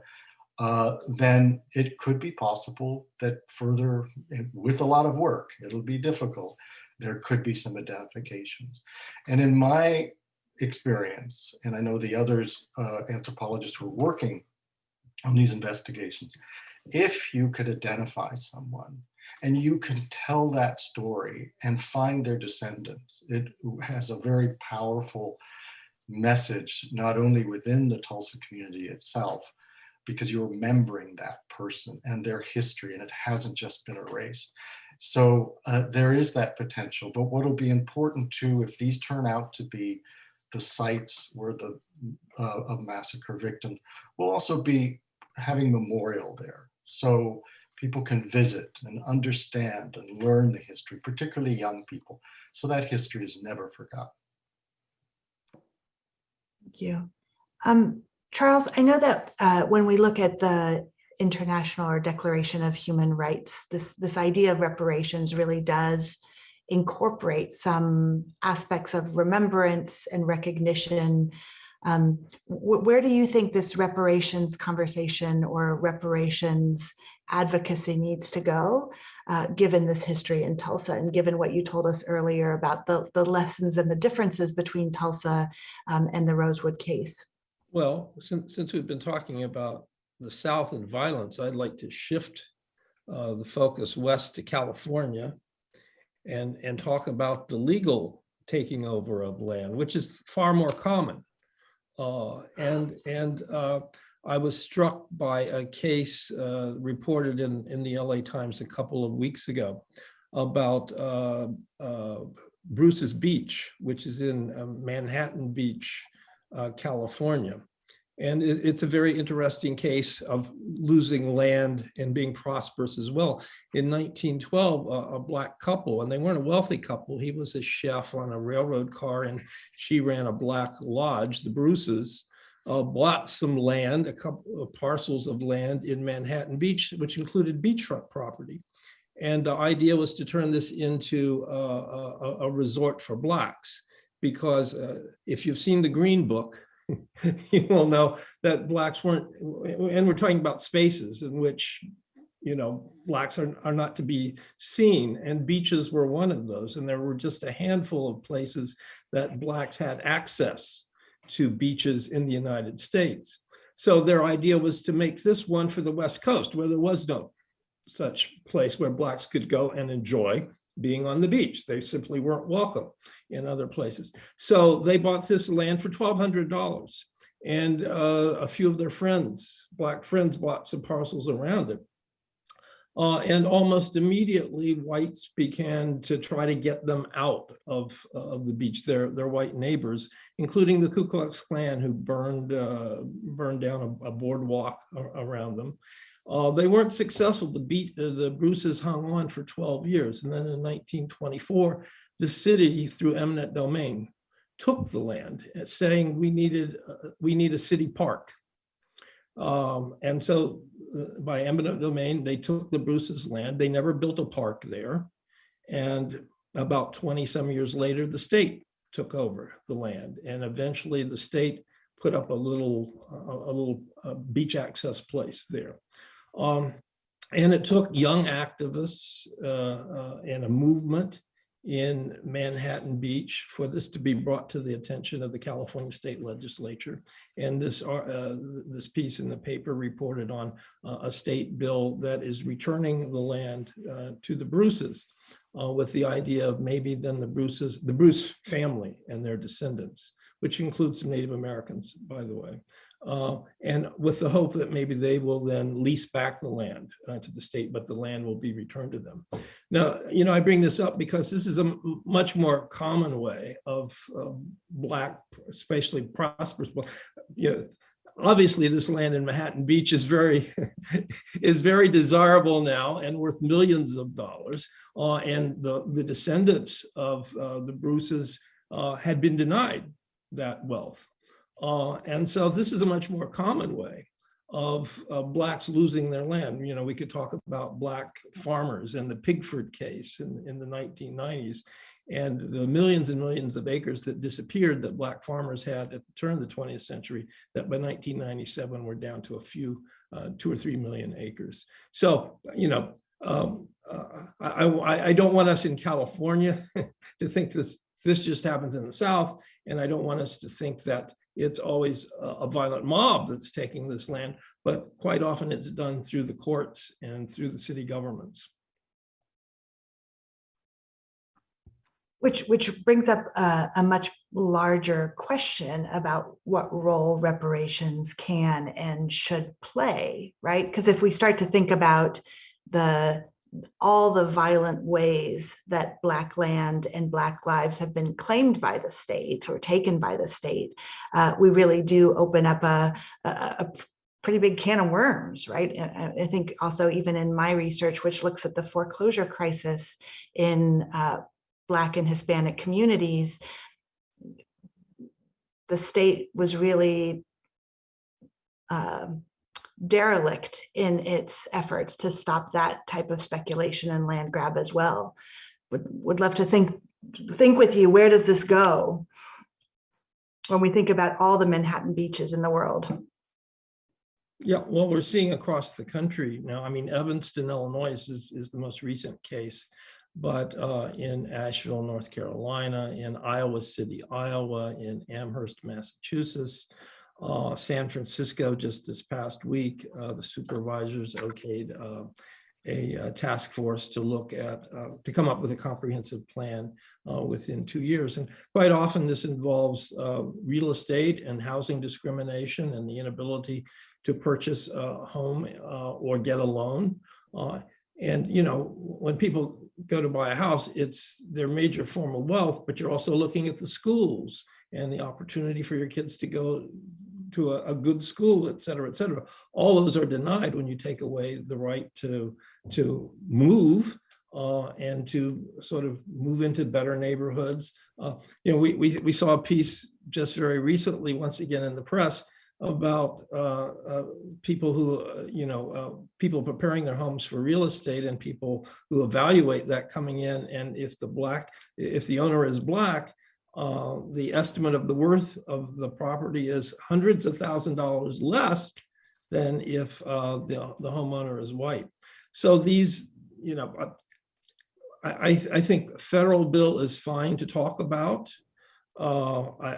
uh, then it could be possible that further, with a lot of work, it'll be difficult, there could be some identifications. And in my experience, and I know the others, uh, anthropologists who are working on these investigations, if you could identify someone and you can tell that story and find their descendants, it has a very powerful message, not only within the Tulsa community itself, because you're remembering that person and their history and it hasn't just been erased. So uh, there is that potential, but what'll be important too, if these turn out to be the sites where the uh, of massacre victims, will also be having memorial there. So people can visit and understand and learn the history, particularly young people. So that history is never forgotten. Thank you. Um, Charles, I know that uh, when we look at the International or Declaration of Human Rights, this, this idea of reparations really does incorporate some aspects of remembrance and recognition. Um, wh where do you think this reparations conversation or reparations advocacy needs to go, uh, given this history in Tulsa and given what you told us earlier about the, the lessons and the differences between Tulsa um, and the Rosewood case? Well, since, since we've been talking about the South and violence, I'd like to shift uh, the focus west to California and, and talk about the legal taking over of land, which is far more common. Uh, and and uh, I was struck by a case uh, reported in, in the LA Times a couple of weeks ago about uh, uh, Bruce's Beach, which is in Manhattan Beach, California. And it, it's a very interesting case of losing land and being prosperous as well. In 1912, a, a black couple, and they weren't a wealthy couple, he was a chef on a railroad car and she ran a black lodge, the Bruces, uh, bought some land, a couple of parcels of land in Manhattan Beach, which included beachfront property. And the idea was to turn this into a, a, a resort for blacks, because uh, if you've seen the Green Book, you will know that blacks weren't, and we're talking about spaces in which, you know, blacks are, are not to be seen and beaches were one of those. And there were just a handful of places that blacks had access to beaches in the United States. So their idea was to make this one for the West Coast where there was no such place where blacks could go and enjoy being on the beach. They simply weren't welcome in other places. So they bought this land for $1,200 and uh, a few of their friends, black friends bought some parcels around it. Uh, and almost immediately whites began to try to get them out of, uh, of the beach, their, their white neighbors, including the Ku Klux Klan who burned, uh, burned down a, a boardwalk around them. Uh, they weren't successful. The, beat, uh, the Bruces hung on for 12 years. And then in 1924, the city, through eminent domain, took the land, uh, saying we needed uh, we need a city park. Um, and so uh, by eminent domain, they took the Bruce's land. They never built a park there. And about 20 some years later, the state took over the land. And eventually the state put up a little, a little uh, beach access place there. Um, and it took young activists uh, uh, and a movement in Manhattan Beach for this to be brought to the attention of the California State Legislature. And this, uh, this piece in the paper reported on uh, a state bill that is returning the land uh, to the Bruces uh, with the idea of maybe then the Bruces, the Bruce family and their descendants, which includes some Native Americans, by the way uh, and with the hope that maybe they will then lease back the land uh, to the state, but the land will be returned to them. Now, you know, I bring this up because this is a much more common way of uh, Black, especially prosperous, you know, obviously this land in Manhattan Beach is very is very desirable now and worth millions of dollars. Uh, and the, the descendants of uh, the Bruces uh, had been denied that wealth. Uh, and so this is a much more common way of uh, blacks losing their land. You know, we could talk about black farmers and the Pigford case in, in the 1990s and the millions and millions of acres that disappeared that black farmers had at the turn of the 20th century that by 1997 were down to a few, uh, two or three million acres. So, you know, um, uh, I, I, I don't want us in California to think this, this just happens in the South. And I don't want us to think that it's always a, violent mob that's taking this land, but quite often it's done through the courts and through the city governments. Which, which brings up a, a much larger question about what role reparations can and should play, right? Because if we start to think about the all the violent ways that Black land and Black lives have been claimed by the state or taken by the state, uh, we really do open up a, a, a pretty big can of worms, right? I, think also even in my research, which looks at the foreclosure crisis in uh, Black and Hispanic communities, the state was really um, derelict in its efforts to stop that type of speculation and land grab as well. Would, would love to think, think with you, where does this go? When we think about all the Manhattan beaches in the world. Yeah, well, we're seeing across the country now. I mean, Evanston, Illinois is, is the most recent case, but uh, in Asheville, North Carolina, in Iowa City, Iowa, in Amherst, Massachusetts, uh, San Francisco just this past week, uh, the supervisors okayed uh, a, a, task force to look at, uh, to come up with a comprehensive plan uh, within two years. And quite often this involves uh, real estate and housing discrimination and the inability to purchase a home or get a loan. and, you know, when people go to buy a house, it's their major form of wealth, but you're also looking at the schools and the opportunity for your kids to go to a, a, good school, et cetera, et cetera. All those are denied when you take away the right to, to move uh, and to sort of move into better neighborhoods. Uh, you know, we, we, we saw a piece just very recently, once again in the press, about uh, uh people who, uh, you know, uh, people preparing their homes for real estate and people who evaluate that coming in. And if the black, if the owner is black, uh, the estimate of the worth of the property is hundreds of thousand dollars less than if uh, the, the homeowner is white. So these, you know, I, I think federal bill is fine to talk about. Uh, I,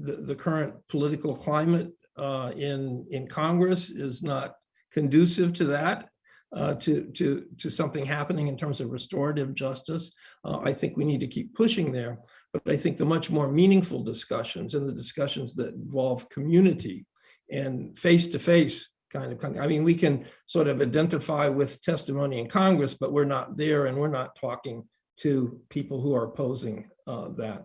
the, the current political climate uh, in, in Congress is not conducive to that uh, to, to, to something happening in terms of restorative justice. Uh, I think we need to keep pushing there, but I think the much more meaningful discussions and the discussions that involve community and face-to-face -face kind of, I mean, we can sort of identify with testimony in Congress, but we're not there and we're not talking to people who are opposing uh, that.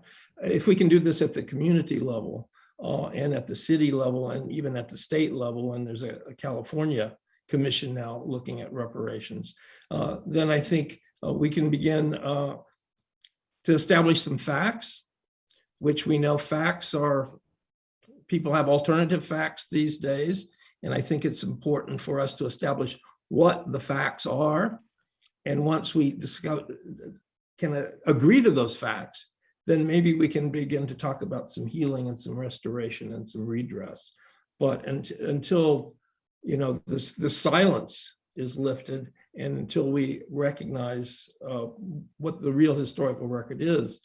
If we can do this at the community level uh, and at the city level and even at the state level, and there's a, a California commission now looking at reparations, uh, then I think uh, we can begin uh, to establish some facts, which we know facts are, people have alternative facts these days. And I think it's important for us to establish what the facts are. And once we discover, can uh, agree to those facts, then maybe we can begin to talk about some healing and some restoration and some redress. But until you know, this, this silence is lifted and until we recognize uh, what the real historical record is,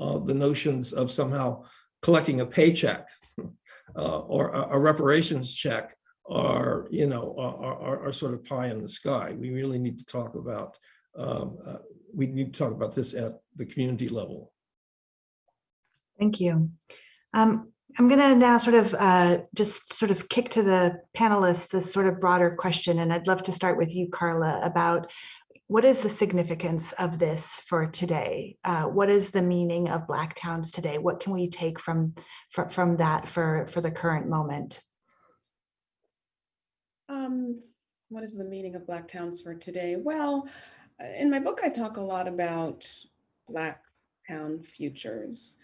uh, the notions of somehow collecting a paycheck uh, or a, a, reparations check are, you know, are, are, are, sort of pie in the sky. We really need to talk about, um, uh, we need to talk about this at the community level. Thank you. Um, I'm going to now sort of uh, just sort of kick to the panelists this sort of broader question, and I'd love to start with you, Karla, about what is the significance of this for today? Uh, what is the meaning of Black towns today? What can we take from from, from that for for the current moment? Um, what is the meaning of Black towns for today? Well, in my book, I talk a lot about Black town futures.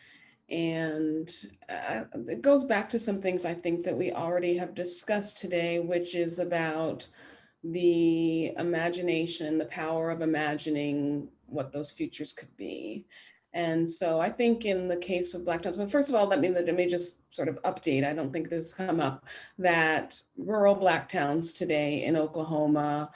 And uh, it goes back to some things I think that we already have discussed today, which is about the imagination, the power of imagining what those futures could be. And so I think in the case of Black towns, well, first of all, let me, let me just sort of update, I don't think this has come up, that rural Black towns today in Oklahoma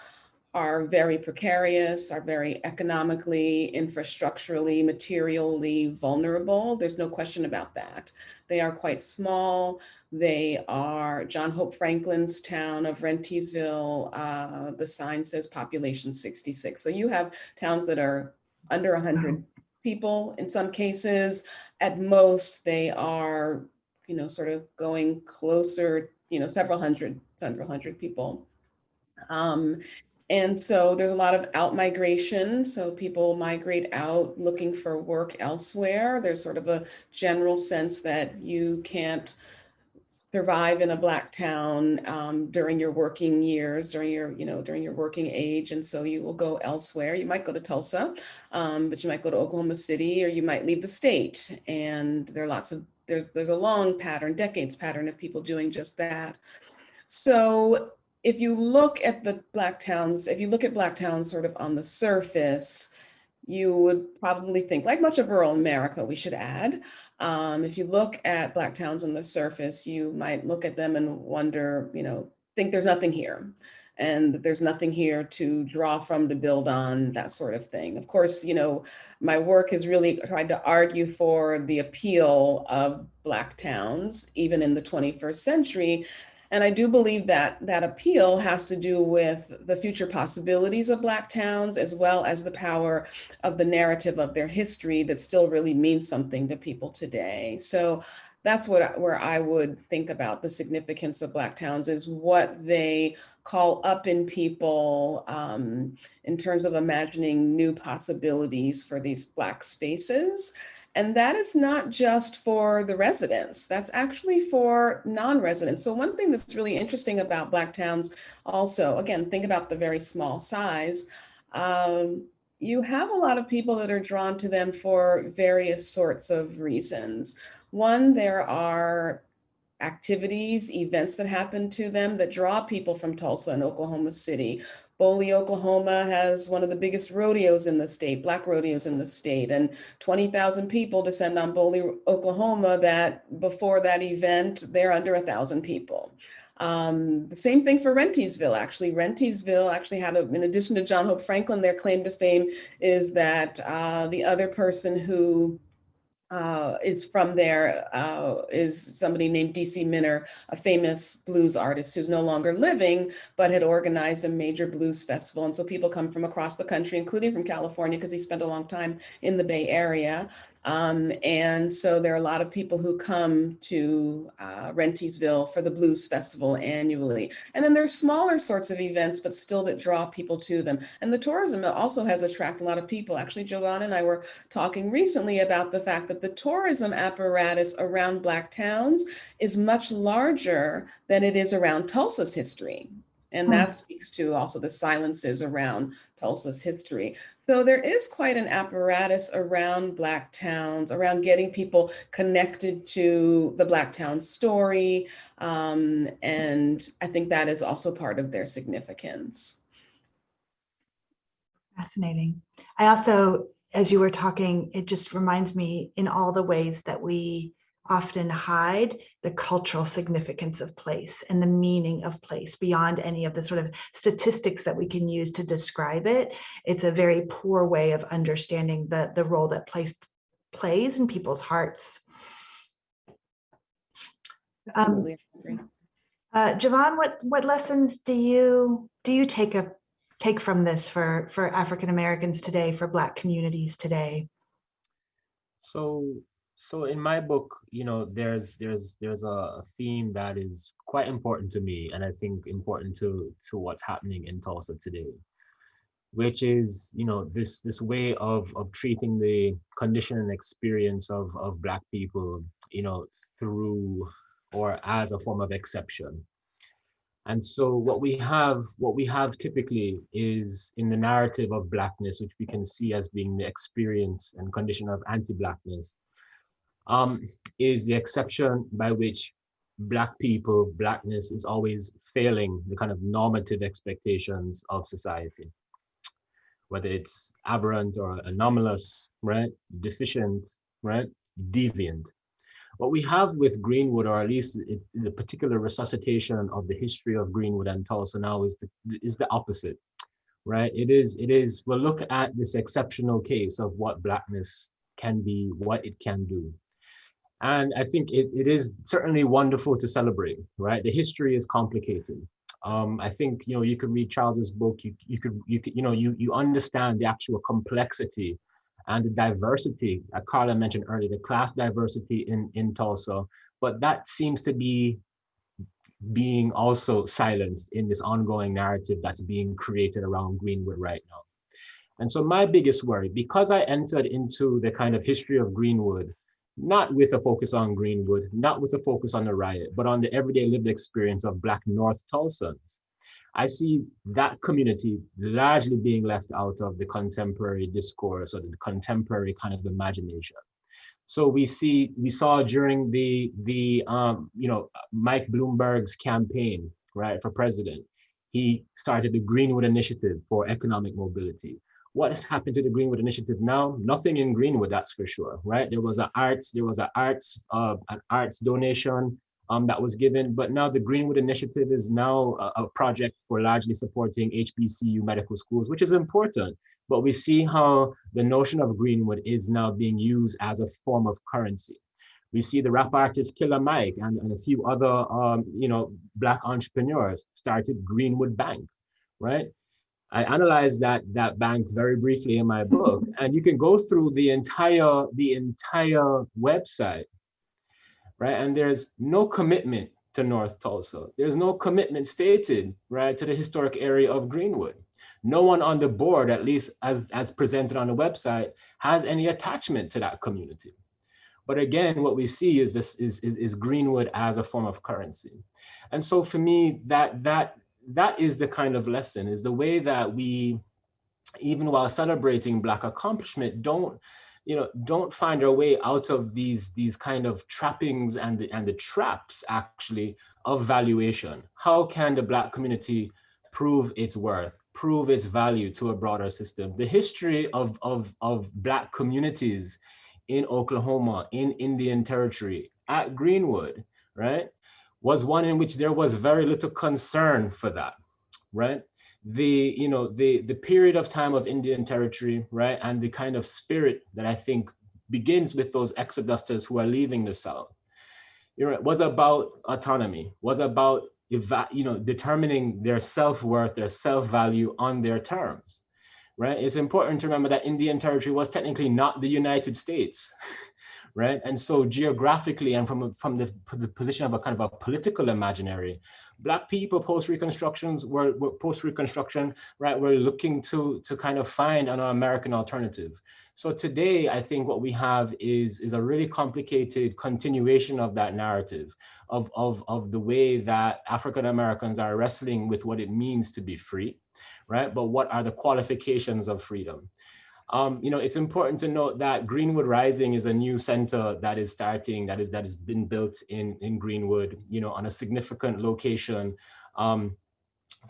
are very precarious, are very economically, infrastructurally, materially vulnerable. There's no question about that. They are quite small. They are John Hope Franklin's town of Rentiesville. Uh, the sign says population 66. So you have towns that are under 100 people in some cases. At most, they are, you know, sort of going closer, you know, several hundred, several hundred people. Um, and so there's a lot of out migration. So people migrate out looking for work elsewhere. There's sort of a general sense that you can't survive in a black town um, during your working years, during your, you know, during your working age. And so you will go elsewhere. You might go to Tulsa, um, but you might go to Oklahoma City or you might leave the state. And there are lots of, there's, there's a long pattern, decades pattern of people doing just that. So if you look at the black towns, if you look at black towns sort of on the surface, you would probably think, like much of rural America, we should add. Um, if you look at black towns on the surface, you might look at them and wonder, you know, think there's nothing here and there's nothing here to draw from to build on that sort of thing. Of course, you know, my work has really tried to argue for the appeal of black towns, even in the 21st century, and I do believe that that appeal has to do with the future possibilities of Black towns, as well as the power of the narrative of their history that still really means something to people today. So that's what where I would think about the significance of Black towns is what they call up in people um, in terms of imagining new possibilities for these Black spaces. And that is not just for the residents, that's actually for non-residents. So one thing that's really interesting about Black towns also, again, think about the very small size. Um, you have a lot of people that are drawn to them for various sorts of reasons. One, there are activities, events that happen to them that draw people from Tulsa and Oklahoma City. Boley, Oklahoma has one of the biggest rodeos in the state, black rodeos in the state, and 20,000 people descend on Boley, Oklahoma that before that event, they're under a thousand people. Um, the same thing for Rentiesville, actually. Rentiesville actually had, a, in addition to John Hope Franklin, their claim to fame is that uh, the other person who uh, is from there uh, is somebody named DC Minner, a famous blues artist who's no longer living, but had organized a major blues festival. And so people come from across the country, including from California, because he spent a long time in the Bay Area. Um, and so there are a lot of people who come to uh, Rentiesville for the Blues Festival annually. And then there's smaller sorts of events, but still that draw people to them. And the tourism also has attracted a lot of people. Actually, Jovan and I were talking recently about the fact that the tourism apparatus around Black towns is much larger than it is around Tulsa's history. And hmm. that speaks to also the silences around Tulsa's history. So there is quite an apparatus around Black towns, around getting people connected to the Black town story. Um, and I think that is also part of their significance. Fascinating. I also, as you were talking, it just reminds me in all the ways that we often hide the cultural significance of place and the meaning of place beyond any of the sort of statistics that we can use to describe it. It's a very poor way of understanding the, the role that place plays in people's hearts. Um, uh, Jovan, what what lessons do you do you take a take from this for for African Americans today, for Black communities today? So so in my book you know there's there's there's a, theme that is quite important to me and i think important to to what's happening in tulsa today which is you know this this way of of treating the condition and experience of of black people you know through or as a form of exception. And so what we have what we have typically is in the narrative of blackness which we can see as being the experience and condition of anti-blackness um, is the exception by which Black people, Blackness is always failing the kind of normative expectations of society. Whether it's aberrant or anomalous, right? Deficient, right? Deviant. What we have with Greenwood, or at least it, the particular resuscitation of the history of Greenwood and Tulsa now is the, is the opposite, right? It is, it is, we'll look at this exceptional case of what Blackness can be, what it can do. And I think it, it is certainly wonderful to celebrate, right? The history is complicated. Um, I think, you know, you could read Charles's book, you, you could, you could, you know, you, you understand the actual complexity and the diversity that Karla mentioned earlier, the class diversity in, in Tulsa, but that seems to be being also silenced in this ongoing narrative that's being created around Greenwood right now. And so my biggest worry, because I entered into the kind of history of Greenwood, not with a focus on Greenwood, not with a focus on the riot, but on the everyday lived experience of Black North Tulsans, I see that community largely being left out of the contemporary discourse or the contemporary kind of imagination. So we see, we saw during the, the um, you know, Mike Bloomberg's campaign, right, for president, he started the Greenwood Initiative for Economic Mobility. What has happened to the Greenwood Initiative now? Nothing in Greenwood, that's for sure, right? There was an arts, there was an arts, uh, an arts donation um, that was given, but now the Greenwood Initiative is now a, a project for largely supporting HBCU medical schools, which is important but we see how the notion of Greenwood is now being used as a form of currency. We see the rap artist Killer Mike and, and a few other, um, you know, Black entrepreneurs started Greenwood Bank, right? I analyzed that, that bank very briefly in my book, and you can go through the entire, the entire website, right? And there's no commitment to North Tulsa. There's no commitment stated, right, to the historic area of Greenwood no one on the board, at least as, as presented on the website, has any attachment to that community. But again, what we see is this is, is, is Greenwood as a form of currency. And so for me, that, that, that is the kind of lesson, is the way that we, even while celebrating Black accomplishment, don't, you know, don't find our way out of these, these kind of trappings and the, and the traps actually of valuation. How can the Black community prove its worth, prove its value to a broader system. The history of, of, of Black communities in Oklahoma, in Indian Territory, at Greenwood, right, was one in which there was very little concern for that, right? The, you know, the, the period of time of Indian Territory, right, and the kind of spirit that I think begins with those exodusters who are leaving the South, you know, was about autonomy, was about you know, determining their self-worth, their self-value on their terms, right? It's important to remember that Indian territory was technically not the United States, right? And so geographically and from, from the, the position of a kind of a political imaginary, Black people post-reconstructions were, were post-reconstruction, right? We're looking to, to kind of find an American alternative. So today, I think what we have is, is a really complicated continuation of that narrative of, of, of the way that African Americans are wrestling with what it means to be free, right? But what are the qualifications of freedom? Um, you know, it's important to note that Greenwood Rising is a new center that is starting, that is that has been built in, in Greenwood, you know, on a significant location um,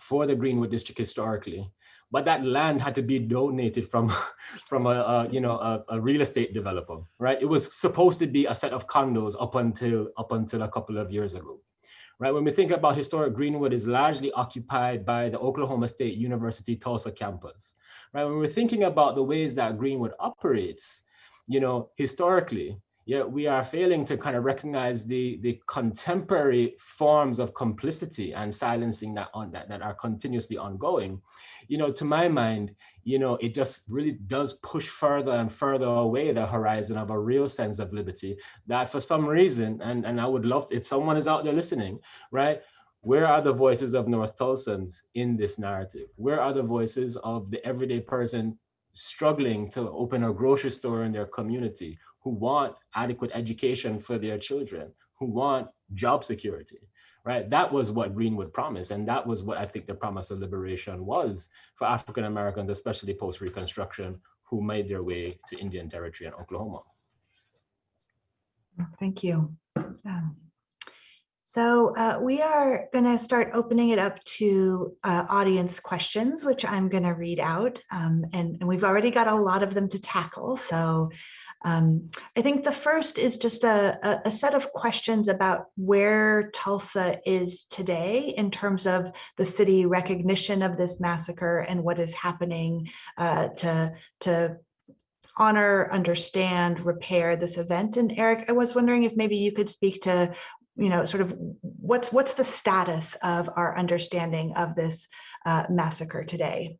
for the Greenwood district historically. But that land had to be donated from from a, a you know a, a, real estate developer right? It was supposed to be a set of condos up until up until a couple of years ago right? When we think about historic greenwood is largely occupied by the oklahoma state university tulsa campus. Right? When we're thinking about the ways that greenwood operates you know historically yet we are failing to kind of recognize the, the contemporary forms of complicity and silencing that, on, that, that are continuously ongoing. You know, to my mind, you know, it just really does push further and further away the horizon of a real sense of liberty that for some reason, and, and I would love if someone is out there listening, right? Where are the voices of North Tulsans in this narrative? Where are the voices of the everyday person struggling to open a grocery store in their community, who want adequate education for their children, who want job security, right? That was what Greenwood promised. And that was what I think the promise of liberation was for African Americans, especially post-Reconstruction, who made their way to Indian Territory and Oklahoma. Thank you. Um, so uh, we are going to start opening it up to uh, audience questions, which I'm going to read out. Um, and, and, we've already got a lot of them to tackle. So um, I think the first is just a, a, set of questions about where Tulsa is today in terms of the city recognition of this massacre and what is happening uh, to, to honor, understand, repair this event. And Eric, I was wondering if maybe you could speak to you know, sort of what's what's the status of our understanding of this uh, massacre today?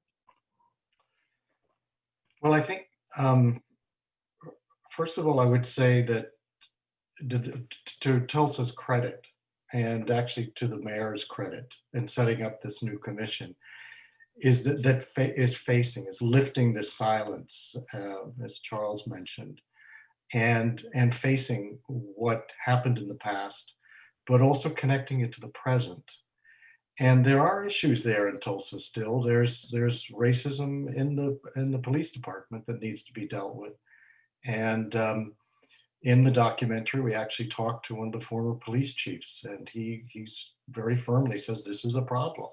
Well, I think, um, first of all, I would say that to, Tulsa's credit, and actually to the mayor's credit in setting up this new commission, is that that fa is facing, is lifting this silence, uh, as Charles mentioned, and and facing what happened in the past but also connecting it to the present. And there are issues there in Tulsa still. There's there's racism in the in the police department that needs to be dealt with. And um, in the documentary, we actually talked to one of the former police chiefs, and he he's very firmly says this is a problem.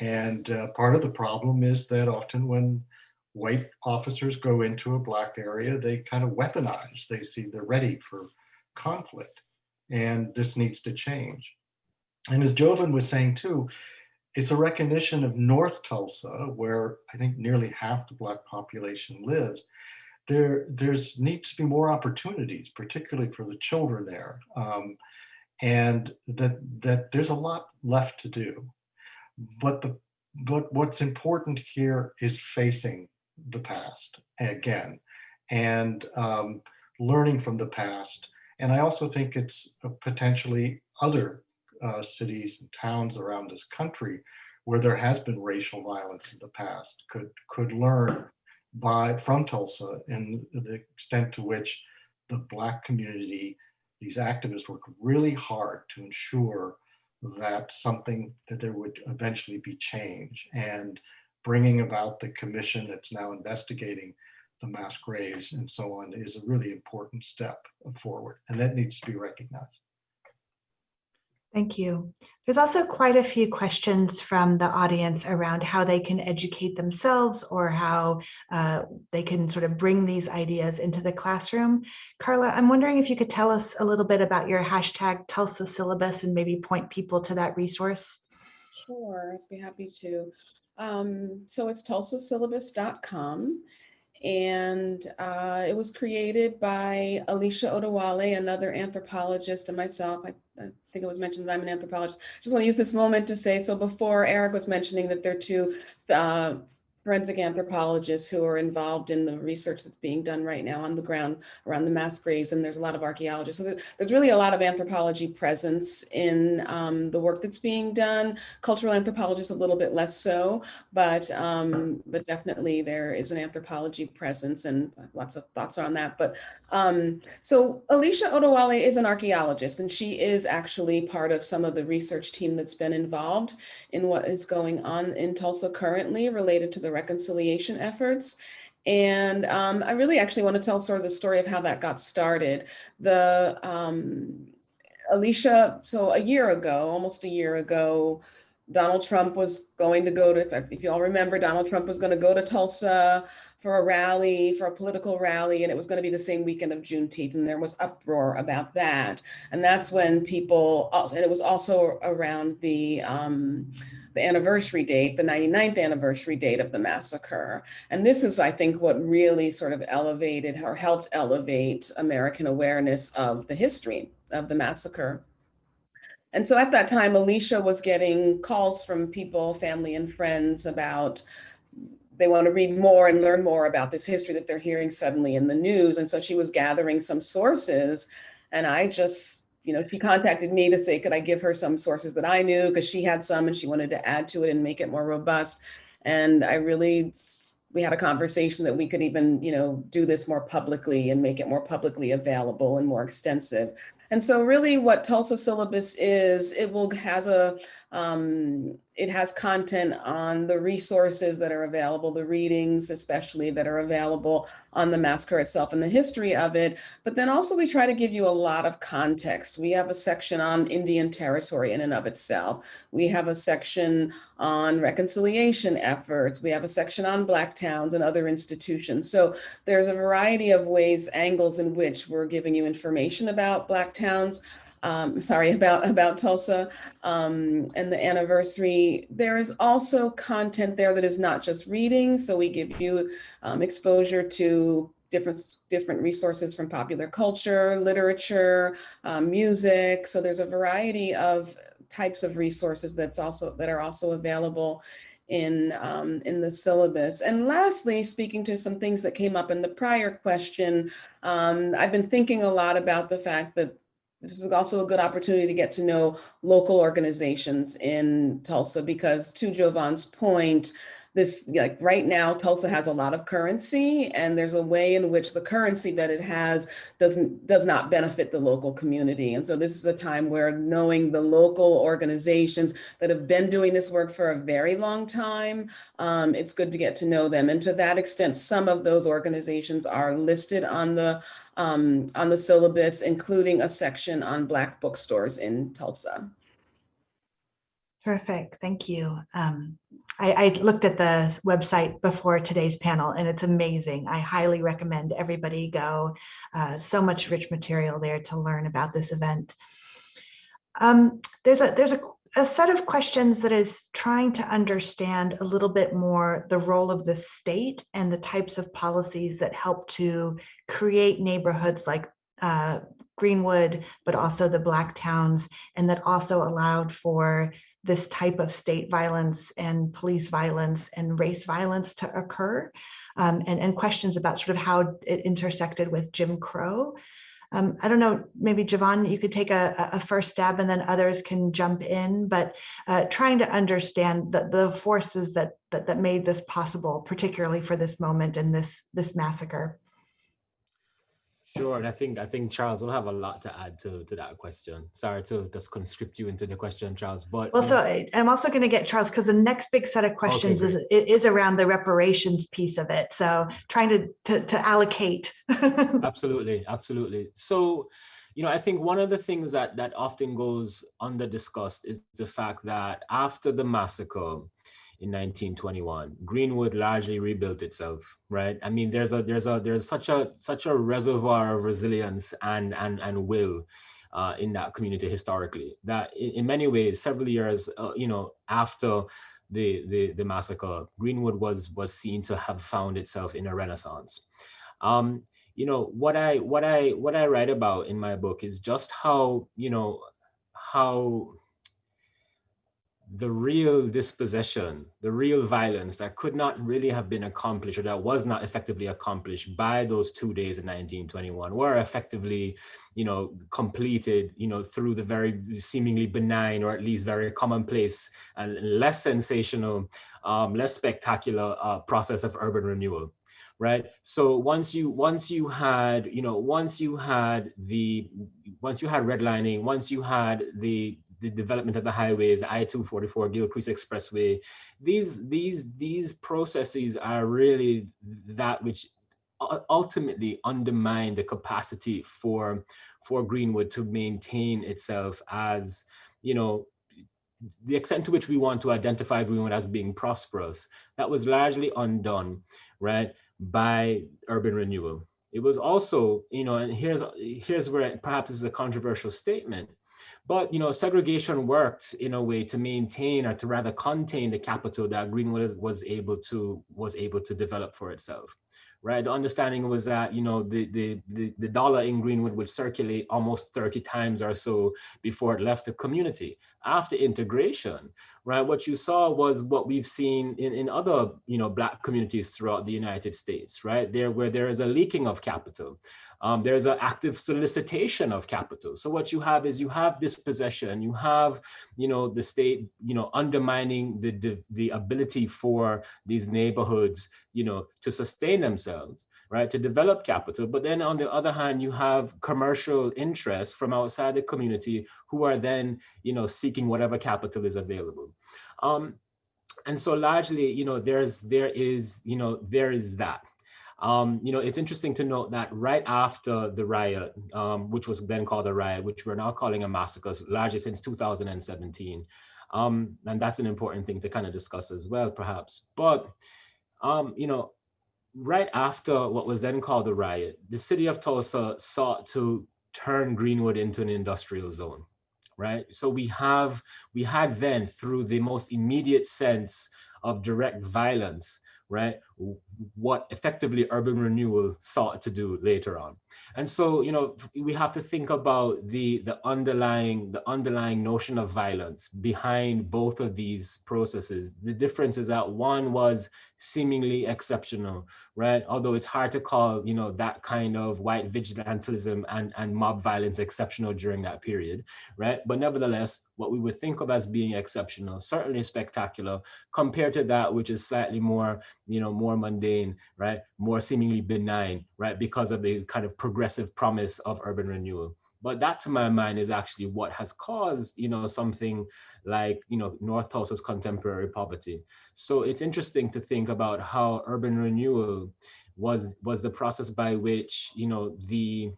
And uh, part of the problem is that often when white officers go into a black area, they kind of weaponize. They see they're ready for conflict and this needs to change. And as Jovan was saying too, it's a recognition of North Tulsa, where I think nearly half the Black population lives. There there's needs to be more opportunities, particularly for the children there. Um, and that that there's a lot left to do. But the but what's important here is facing the past again and um, learning from the past and I also think it's potentially other uh, cities and towns around this country where there has been racial violence in the past could could learn by from Tulsa and the extent to which the black community, these activists work really hard to ensure that something that there would eventually be change and bringing about the commission that's now investigating the mass graves and so on is a really important step forward and that needs to be recognized. Thank you. There's also quite a few questions from the audience around how they can educate themselves or how uh, they can sort of bring these ideas into the classroom. Karla, I'm wondering if you could tell us a little bit about your hashtag Tulsa syllabus and maybe point people to that resource. Sure, I'd be happy to. Um, so it's tulsasyllabus.com and uh, it was created by Alicia Odewale, another anthropologist, and myself. I, I, think it was mentioned that I'm an anthropologist. I just want to use this moment to say, so before Eric was mentioning that there are two uh, forensic anthropologists who are involved in the research that's being done right now on the ground around the mass graves, and there's a lot of archaeologists. So there's really a lot of anthropology presence in um, the work that's being done. Cultural anthropologists a little bit less so, but um, but definitely there is an anthropology presence, and lots of thoughts on that. But um, so Alicia Odewale is an archaeologist, and she is actually part of some of the research team that's been involved in what is going on in Tulsa currently related to the reconciliation efforts. And um, I really actually want to tell sort of the story of how that got started. The um, Alicia, so a year ago, almost a year ago, Donald Trump was going to go to, if you all remember, Donald Trump was going to go to Tulsa for a rally, for a political rally, and it was going to be the same weekend of Juneteenth, and there was uproar about that. And that's when people, and it was also around the, um, the anniversary date, the 99th anniversary date of the massacre. And this is, I think, what really sort of elevated or helped elevate American awareness of the history of the massacre. And so at that time, Alicia was getting calls from people, family and friends about they want to read more and learn more about this history that they're hearing suddenly in the news. And so she was gathering some sources and I just you know, she contacted me to say, could I give her some sources that I knew because she had some and she wanted to add to it and make it more robust. And I really, we had a conversation that we could even, you know, do this more publicly and make it more publicly available and more extensive. And so really what Tulsa syllabus is, it will has a, um, it has content on the resources that are available, the readings especially that are available on the massacre itself and the history of it. But then also we try to give you a lot of context. We have a section on Indian territory in and of itself. We have a section on reconciliation efforts. We have a section on Black towns and other institutions. So there's a variety of ways, angles in which we're giving you information about Black towns um, sorry, about, about Tulsa um, and the anniversary. There is also content there that is not just reading. So we give you um, exposure to different different resources from popular culture, literature, um, music. So there's a variety of types of resources that's also that are also available in um, in the syllabus. And lastly, speaking to some things that came up in the prior question, um, I've been thinking a lot about the fact that this is also a good opportunity to get to know local organizations in Tulsa because to Jovan's point, this like right now Tulsa has a lot of currency and there's a way in which the currency that it has doesn't does not benefit the local community. And so this is a time where knowing the local organizations that have been doing this work for a very long time, um, it's good to get to know them. And to that extent, some of those organizations are listed on the um, on the syllabus, including a section on Black bookstores in Tulsa. Terrific, thank you. Um, I, I, looked at the website before today's panel and it's amazing. I highly recommend everybody go. Uh, so much rich material there to learn about this event. Um, there's a there's a a set of questions that is trying to understand a little bit more the role of the state and the types of policies that help to create neighborhoods like uh, Greenwood, but also the Black towns, and that also allowed for this type of state violence and police violence and race violence to occur, um, and, and questions about sort of how it intersected with Jim Crow. Um, I don't know, maybe Jovan, you could take a, a, first stab and then others can jump in, but uh, trying to understand the, the forces that, that, that made this possible, particularly for this moment and this, this massacre. Sure, and I think I think Charles will have a lot to add to to that question. Sorry to just conscript you into the question, Charles. But also, I'm also going to get Charles because the next big set of questions okay, is is around the reparations piece of it. So trying to to, to allocate. absolutely, absolutely. So, you know, I think one of the things that that often goes under discussed is the fact that after the massacre, in 1921. Greenwood largely rebuilt itself, right? I mean, there's a there's a there's such a such a reservoir of resilience and and and will uh, in that community historically that in, in many ways, several years, uh, you know, after the, the the massacre, Greenwood was was seen to have found itself in a renaissance. Um, you know what I what I what I write about in my book is just how you know how the real dispossession, the real violence that could not really have been accomplished or that was not effectively accomplished by those two days in 1921 were effectively, you know, completed, you know, through the very seemingly benign or at least very commonplace and less sensational, um, less spectacular uh, process of urban renewal right? So once you once you had you know once you had the once you had redlining once you had the the development of the highways, I-244, Gilcrease Expressway, these, these, these processes are really that which ultimately undermine the capacity for, for Greenwood to maintain itself as, you know, the extent to which we want to identify Greenwood as being prosperous, that was largely undone, right, by urban renewal. It was also, you know, and here's here's where perhaps this is a controversial statement. But you know, segregation worked in a way to maintain or to rather contain the capital that Greenwood was able to was able to develop for itself right? The understanding was that, you know, the, the, the, the, dollar in Greenwood would circulate almost 30 times or so before it left the community. After integration, right, what you saw was what we've seen in, in other, you know, black communities throughout the United States, right? There where there is a leaking of capital. Um, there's an active solicitation of capital. So what you have is you have dispossession, you have, you know, the state, you know, undermining the, the, the ability for these neighborhoods, you know, to sustain themselves, right, to develop capital. But then on the other hand, you have commercial interests from outside the community who are then, you know, seeking whatever capital is available. Um, and so largely, you know, there's, there is, you know, there is that. Um, you know, it's interesting to note that right after the riot, um, which was then called a riot, which we're now calling a massacre, largely since 2017. Um, and that's an important thing to kind of discuss as well, perhaps. But, um, you know, right after what was then called the riot, the city of Tulsa sought to turn Greenwood into an industrial zone, right? So we have, we had then through the most immediate sense of direct violence, right? What effectively urban renewal sought to do later on. And so, you know, we have to think about the, the underlying, the underlying notion of violence behind both of these processes. The difference is that one was seemingly exceptional, right? Although it's hard to call, you know, that kind of white vigilantism and, and mob violence exceptional during that period, right? But nevertheless, what we would think of as being exceptional, certainly spectacular, compared to that which is slightly more, you know, more mundane, right? More seemingly benign, right? Because of the kind of progressive promise of urban renewal. But that to my mind is actually what has caused, you know, something like, you know, North Tulsa's contemporary poverty. So it's interesting to think about how urban renewal was, was the process by which, you know, the,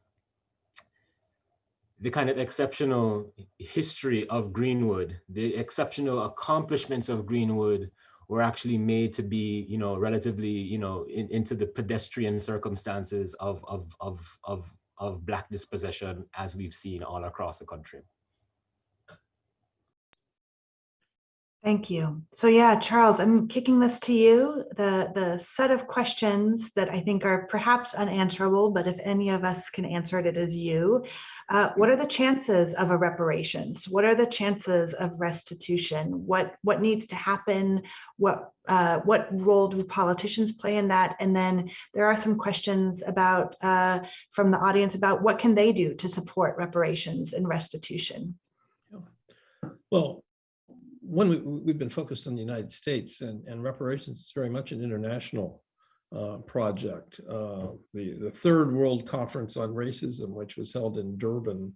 the kind of exceptional history of Greenwood, the exceptional accomplishments of Greenwood were actually made to be, you know, relatively, you know, in, into the pedestrian circumstances of, of, of, of, of Black dispossession as we've seen all across the country. Thank you. So yeah, Charles, I'm kicking this to you. The, the set of questions that I think are perhaps unanswerable, but if any of us can answer it, it is you. Uh, what are the chances of a reparations? What are the chances of restitution? What, what needs to happen? What, uh, what role do politicians play in that? And then there are some questions about uh, from the audience about what can they do to support reparations and restitution? Well, one, we, we've been focused on the United States and, and reparations is very much an international uh, project. Uh, the, the Third World Conference on Racism, which was held in Durban,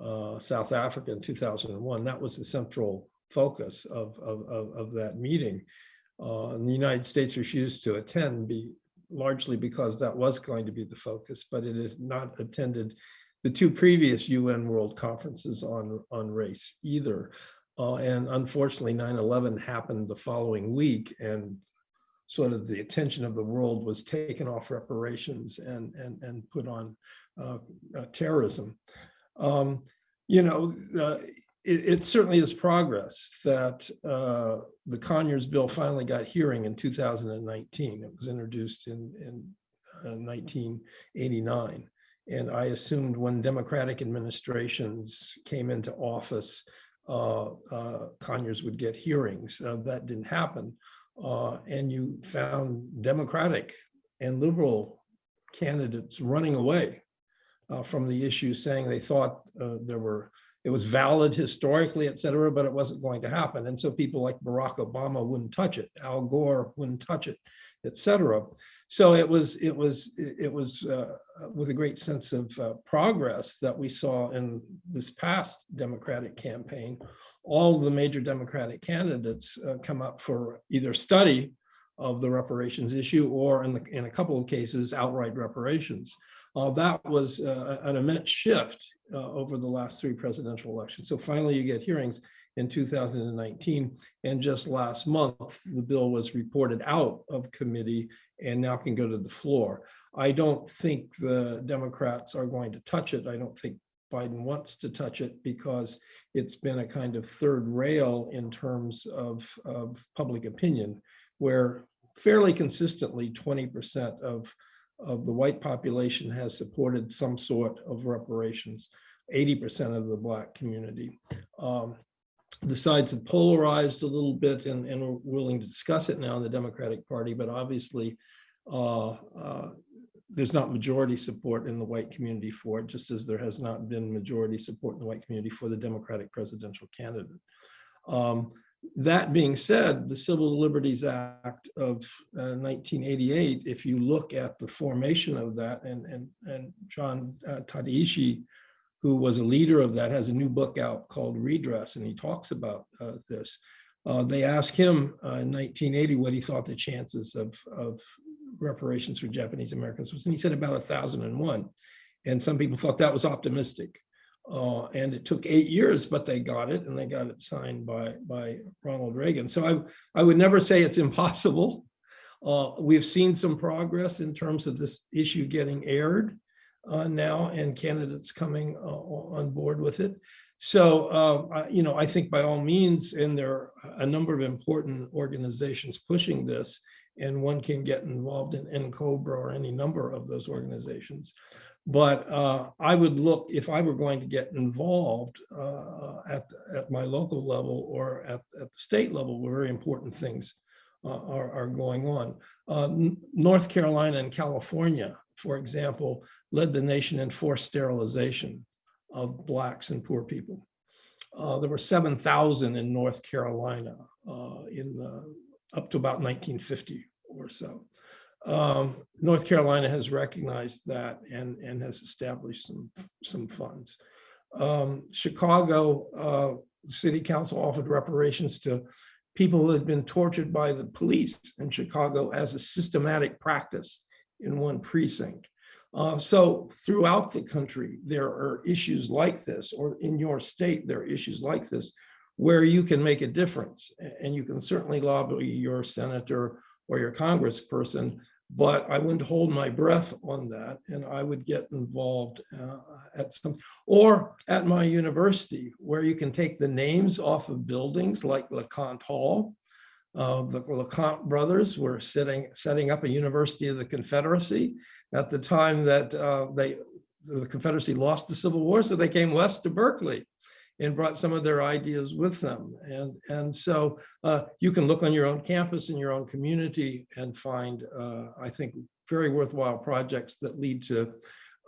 uh, South Africa in 2001, that was the central focus of, of, of, of that meeting. Uh, the United States refused to attend be, largely because that was going to be the focus, but it had not attended the two previous UN World Conferences on, on race either. Uh, and unfortunately, 9-11 happened the following week and sort of the attention of the world was taken off reparations and, and, and put on uh, uh, terrorism. Um, you know, it, it, certainly is progress that uh, the Conyers bill finally got hearing in 2019. It was introduced in, in 1989. Uh, and I assumed when Democratic administrations came into office, Uh, uh, Conyers would get hearings. Uh, that didn't happen. Uh, and you found Democratic and liberal candidates running away from the issue, saying they thought there were it was valid historically, et cetera, but it wasn't going to happen. And so people like Barack Obama wouldn't touch it, Al Gore wouldn't touch it, et cetera. So it was it was it was uh, with a great sense of uh, progress that we saw in this past Democratic campaign. All the major Democratic candidates uh, come up for either study of the reparations issue or in, the, in a couple of cases outright reparations. Uh, that was uh, an immense shift uh, over the last three presidential elections. So finally you get hearings in 2019. And just last month, the bill was reported out of committee and now can go to the floor. I don't think the Democrats are going to touch it. I don't think Biden wants to touch it because it's been a kind of third rail in terms of, of public opinion, where fairly consistently 20% of, of the white population has supported some sort of reparations, 80% of the black community. Um, the sides have polarized a little bit and, and we're willing to discuss it now in the Democratic Party, but obviously uh, uh, there's not majority support in the white community for it, just as there has not been majority support in the white community for the Democratic presidential candidate. Um, that being said, the Civil Liberties Act of uh, 1988, if you look at the formation of that, and, and, and John uh, Tateishi, who was a leader of that, has a new book out called Redress, and he talks about uh, this. Uh, they asked him uh, in 1980 what he thought the chances of, of reparations for Japanese Americans was, and he said about 1,001. And some people thought that was optimistic. Uh, and it took eight years, but they got it, and they got it signed by by Ronald Reagan. So I I would never say it's impossible. Uh, we've seen some progress in terms of this issue getting aired uh, now, and candidates coming uh, on board with it. So uh, you know, I think by all means, and there are a number of important organizations pushing this, and one can get involved in N'COBRA or any number of those organizations. But uh, I would look, if I were going to get involved uh, at, at my local level or at, at the state level, where very important things uh, are, are going on. Uh, North Carolina and California, for example, led the nation in forced sterilization of Blacks and poor people. Uh, there were 7,000 in North Carolina uh, in up to about 1950 or so um, North Carolina has recognized that and, and has established some, some funds. Um, Chicago uh, City Council offered reparations to people who had been tortured by the police in Chicago as a systematic practice in one precinct. Uh, so throughout the country, there are issues like this, or in your state, there are issues like this, where you can make a difference. And you can certainly lobby your senator or your congressperson but I wouldn't hold my breath on that and I would get involved uh, at some, or at my university where you can take the names off of buildings like LeConte Hall. Uh, the LeConte brothers were sitting, setting up a University of the Confederacy at the time that uh, they, the Confederacy lost the Civil War, so they came west to Berkeley and brought some of their ideas with them. And, and so uh, you can look on your own campus in your own community and find, uh, I think, very worthwhile projects that lead to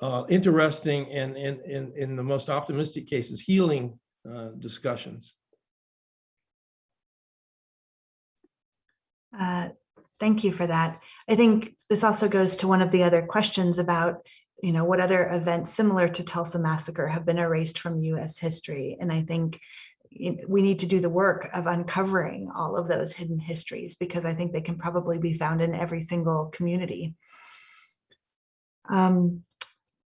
uh, interesting and, and, and in the most optimistic cases, healing uh, discussions. Uh, thank you for that. I think this also goes to one of the other questions about you know, what other events similar to Tulsa Massacre have been erased from US history? And I think we need to do the work of uncovering all of those hidden histories because I think they can probably be found in every single community. Um,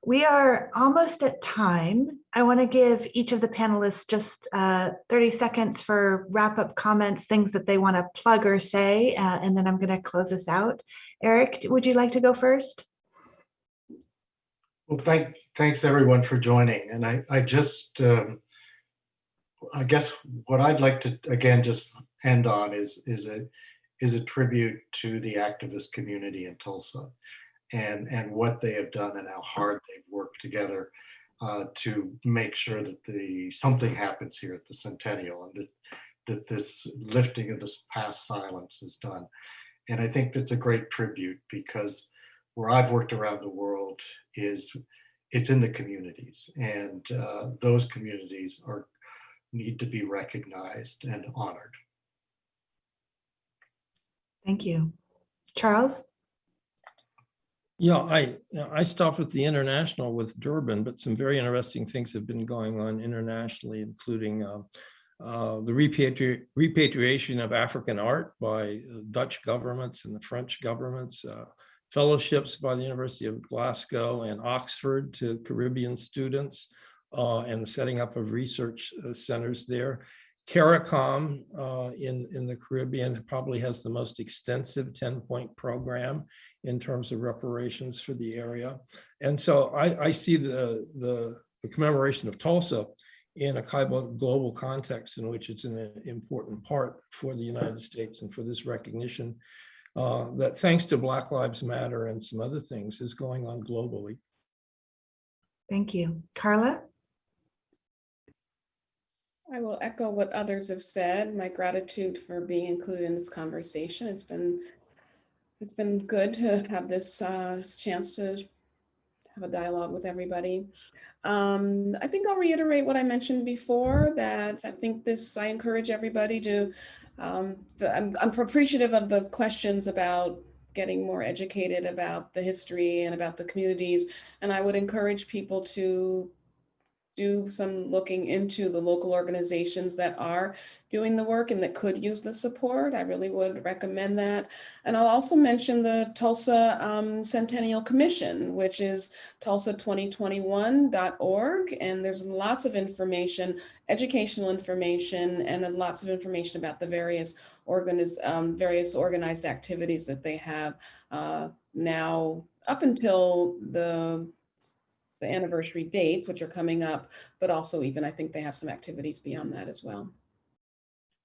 we are almost at time. I want to give each of the panelists just uh, 30 seconds for wrap up comments, things that they want to plug or say, uh, and then I'm going to close us out. Eric, would you like to go first? Well, thank, thanks everyone for joining. And I, I just, um, I guess what I'd like to, again, just end on is, is a, is a tribute to the activist community in Tulsa and, and what they have done and how hard they've worked together uh, to make sure that the, something happens here at the Centennial and that, that this lifting of this past silence is done. And I think that's a great tribute because where I've worked around the world is it's in the communities and uh, those communities are need to be recognized and honored. Thank you. Charles? Yeah, I I stopped with the international with Durban, but some very interesting things have been going on internationally, including uh, uh, the repatri repatriation of African art by Dutch governments and the French governments, uh, fellowships by the University of Glasgow and Oxford to Caribbean students uh, and setting up of research uh, centers there. CARICOM uh, in, in the Caribbean probably has the most extensive 10-point program in terms of reparations for the area. And so I, I see the, the, the, commemoration of Tulsa in a global context in which it's an important part for the United States and for this recognition uh, that thanks to Black Lives Matter and some other things is going on globally. Thank you. Karla? I will echo what others have said, my gratitude for being included in this conversation. It's been it's been good to have this uh, chance to have a dialogue with everybody. Um, I think I'll reiterate what I mentioned before, that I think this, I encourage everybody to, um, I'm, I'm appreciative of the questions about getting more educated about the history and about the communities. And I would encourage people to do some looking into the local organizations that are doing the work and that could use the support. I really would recommend that. And I'll also mention the Tulsa um, Centennial Commission, which is tulsa2021.org. And there's lots of information, educational information, and lots of information about the various organiz um, various organized activities that they have uh, now up until the the anniversary dates, which are coming up, but also even I think they have some activities beyond that as well.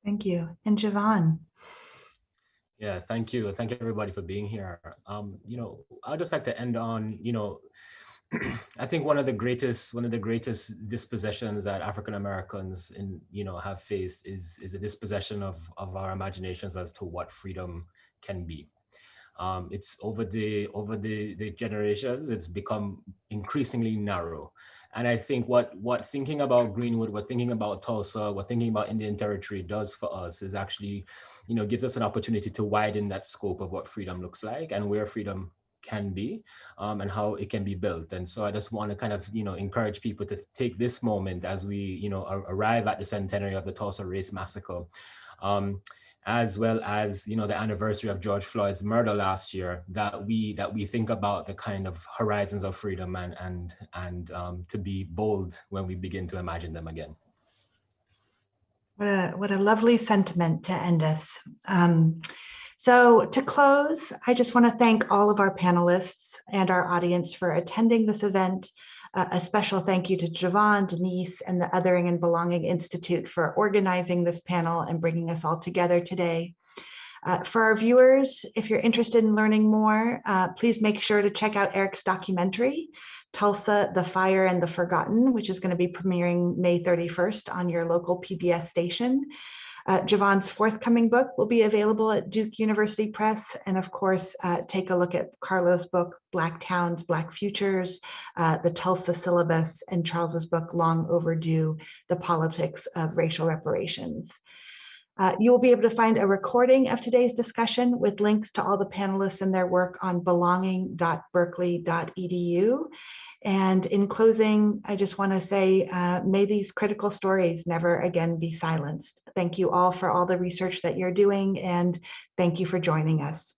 Thank you. And Jovan. Yeah, thank you. Thank you everybody for being here. Um, you know, I'd just like to end on, you know, I think one of the greatest one of the greatest dispossessions that African Americans in you know have faced is is a dispossession of of our imaginations as to what freedom can be. Um, it's over the over the, the generations, it's become increasingly narrow. And I think what what thinking about Greenwood, what thinking about Tulsa, what thinking about Indian Territory does for us is actually, you know, gives us an opportunity to widen that scope of what freedom looks like and where freedom can be um, and how it can be built. And so I just want to kind of, you know, encourage people to take this moment as we, you know, arrive at the centenary of the Tulsa Race Massacre. Um, as well as you know the anniversary of George Floyd's murder last year, that we that we think about the kind of horizons of freedom and and and um, to be bold when we begin to imagine them again. What a what a lovely sentiment to end us. Um, so to close, I just want to thank all of our panelists and our audience for attending this event a special thank you to Jovan, Denise, and the Othering and Belonging Institute for organizing this panel and bringing us all together today. Uh, for our viewers, if you're interested in learning more, uh, please make sure to check out Eric's documentary, Tulsa, The Fire and the Forgotten, which is going to be premiering May 31st on your local PBS station. Uh, Jovan's forthcoming book will be available at Duke University Press. And of course, uh, take a look at Karla's book, Black Towns, Black Futures, uh, the Tulsa syllabus, and Charles's book, Long Overdue, The Politics of Racial Reparations. Uh, you will be able to find a recording of today's discussion with links to all the panelists and their work on belonging.berkeley.edu. And in closing, I just want to say, uh, may these critical stories never again be silenced. Thank you all for all the research that you're doing, and thank you for joining us.